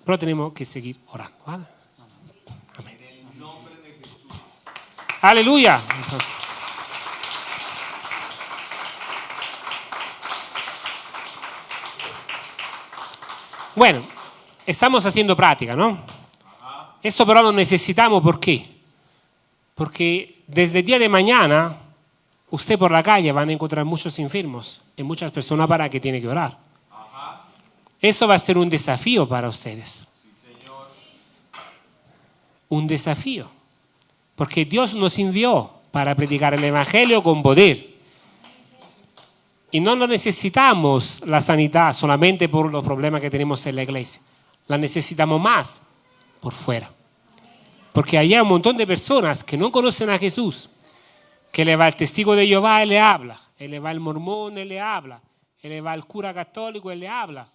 A: Pero tenemos que seguir orando. ¿vale? Amén. Aleluya. Bueno, estamos haciendo práctica, ¿no? Esto pero lo necesitamos, ¿por qué? Porque desde el día de mañana, usted por la calle van a encontrar muchos enfermos y muchas personas para que tiene que orar. Esto va a ser un desafío para ustedes. Un desafío. Porque Dios nos envió para predicar el Evangelio con poder. Y no necesitamos la sanidad solamente por los problemas que tenemos en la iglesia. La necesitamos más por fuera. Porque hay un montón de personas que no conocen a Jesús, que le va el testigo de Jehová y le habla, y le va el mormón y le habla, y le va el cura católico y le habla.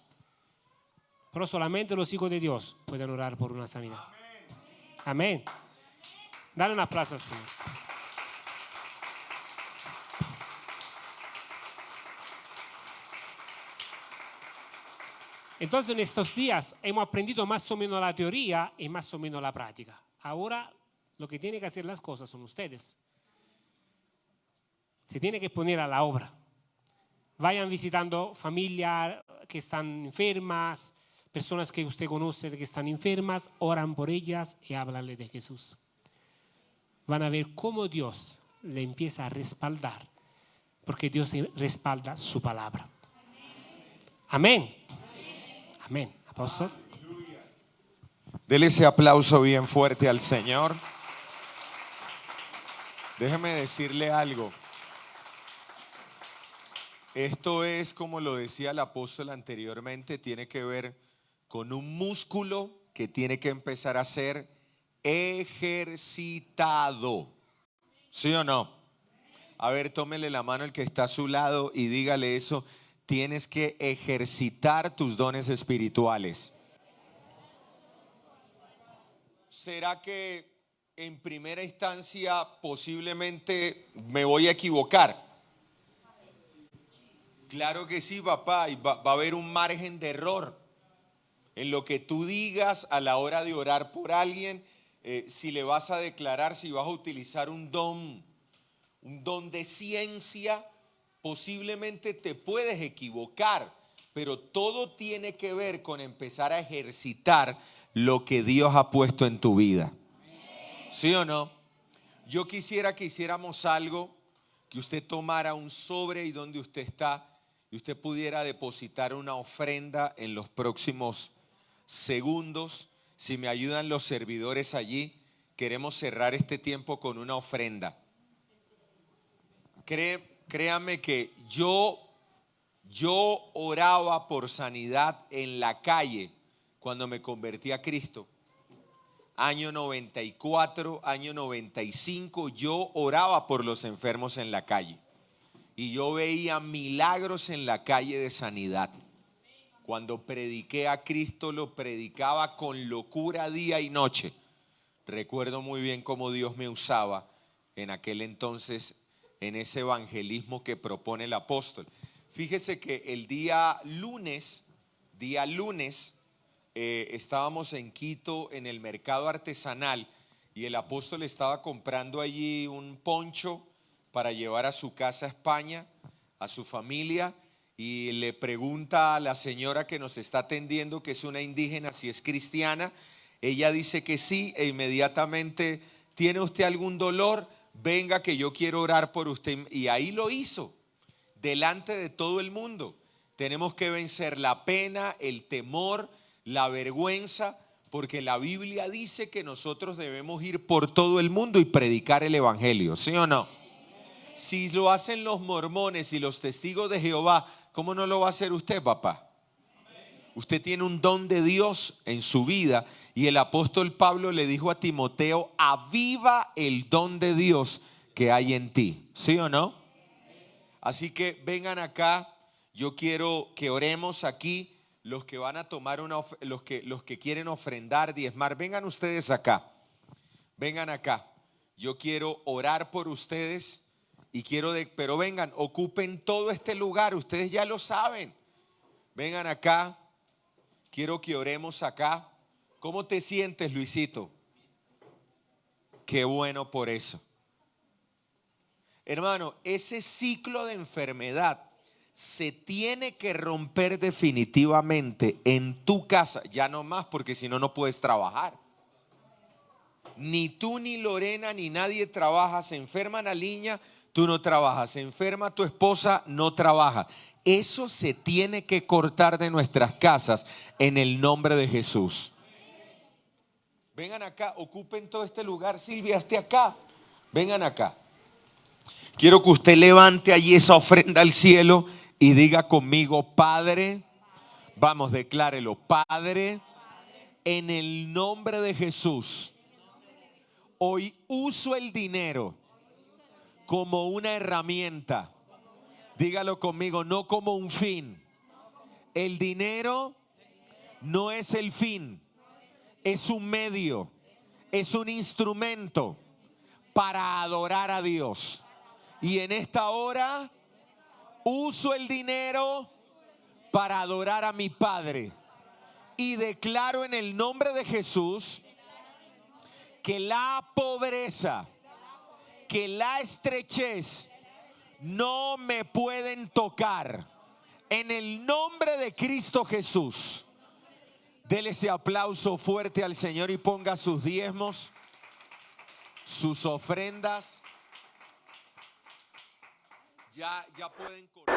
A: Pero solamente los hijos de Dios pueden orar por una sanidad. Amén. Dale un aplauso al Señor. Entonces en estos días hemos aprendido más o menos la teoría y más o menos la práctica. Ahora lo que tienen que hacer las cosas son ustedes. Se tiene que poner a la obra. Vayan visitando familias que están enfermas, Personas que usted conoce que están enfermas, oran por ellas y háblanle de Jesús. Van a ver cómo Dios le empieza a respaldar, porque Dios respalda su palabra. Amén. Amén. Apóstol.
P: Dele ese aplauso bien fuerte al Señor. Déjeme decirle algo. Esto es, como lo decía el apóstol anteriormente, tiene que ver con un músculo que tiene que empezar a ser ejercitado. ¿Sí o no? A ver, tómele la mano el que está a su lado y dígale eso. Tienes que ejercitar tus dones espirituales. ¿Será que en primera instancia posiblemente me voy a equivocar? Claro que sí, papá, y va, a haber un margen de error en lo que tú digas a la hora de orar por alguien, eh, si le vas a declarar, si vas a utilizar un don, un don de ciencia, posiblemente te puedes equivocar, pero todo tiene que ver con empezar a ejercitar lo que Dios ha puesto en tu vida. ¿Sí o no? Yo quisiera que hiciéramos algo, que usted tomara un sobre y donde usted está, y usted pudiera depositar una ofrenda en los próximos segundos. Si me ayudan los servidores allí, queremos cerrar este tiempo con una ofrenda. créame que yo, yo oraba por sanidad en la calle cuando me convertí a Cristo. Año 94, año 95, yo oraba por los enfermos en la calle. Y yo veía milagros en la calle de sanidad. Cuando prediqué a Cristo, lo predicaba con locura día y noche. Recuerdo muy bien cómo Dios me usaba en aquel entonces en ese evangelismo que propone el apóstol. Fíjese que el día lunes, día lunes, eh, estábamos en Quito en el mercado artesanal y el apóstol estaba comprando allí un poncho para llevar a su casa a España, a su familia, y le pregunta a la señora que nos está atendiendo, que es una indígena, si es cristiana. Ella dice que sí e inmediatamente, ¿tiene usted algún dolor? Venga que yo quiero orar por usted. Y ahí lo hizo, delante de todo el mundo. Tenemos que vencer la pena, el temor, la vergüenza, porque la Biblia dice que nosotros debemos ir por todo el mundo y predicar el Evangelio, ¿sí o no? Si lo hacen los mormones y los testigos de Jehová, ¿cómo no lo va a hacer usted, papá? Usted tiene un don de Dios en su vida y el apóstol Pablo le dijo a Timoteo, aviva el don de Dios que hay en ti, ¿sí o no? Así que vengan acá, yo quiero que oremos aquí los que van a tomar una, los que, los que quieren ofrendar, diezmar, vengan ustedes acá, vengan acá. Yo quiero orar por ustedes y quiero, de, pero vengan, ocupen todo este lugar, ustedes ya lo saben. Vengan acá, quiero que oremos acá. ¿Cómo te sientes, Luisito? Qué bueno por eso. Hermano, ese ciclo de enfermedad se tiene que romper definitivamente en tu casa, ya no más porque si no, no puedes trabajar. Ni tú, ni Lorena, ni nadie trabaja. Se enferma la niña, tú no trabajas. Se enferma tu esposa, no trabaja. Eso se tiene que cortar de nuestras casas en el nombre de Jesús. Vengan acá, ocupen todo este lugar. Silvia, esté acá. Vengan acá. Quiero que usted levante allí esa ofrenda al cielo y diga conmigo, Padre, vamos, declárelo, Padre, en el nombre de Jesús, hoy uso el dinero como una herramienta. Dígalo conmigo, no como un fin. El dinero no es el fin, es un medio, es un instrumento para adorar a Dios. Y en esta hora uso el dinero para adorar a mi Padre. Y declaro en el nombre de Jesús que la pobreza, que la estrechez no me pueden tocar. En el nombre de Cristo Jesús. Dele ese aplauso fuerte al Señor y ponga sus diezmos, sus ofrendas. Ya, ya pueden correr.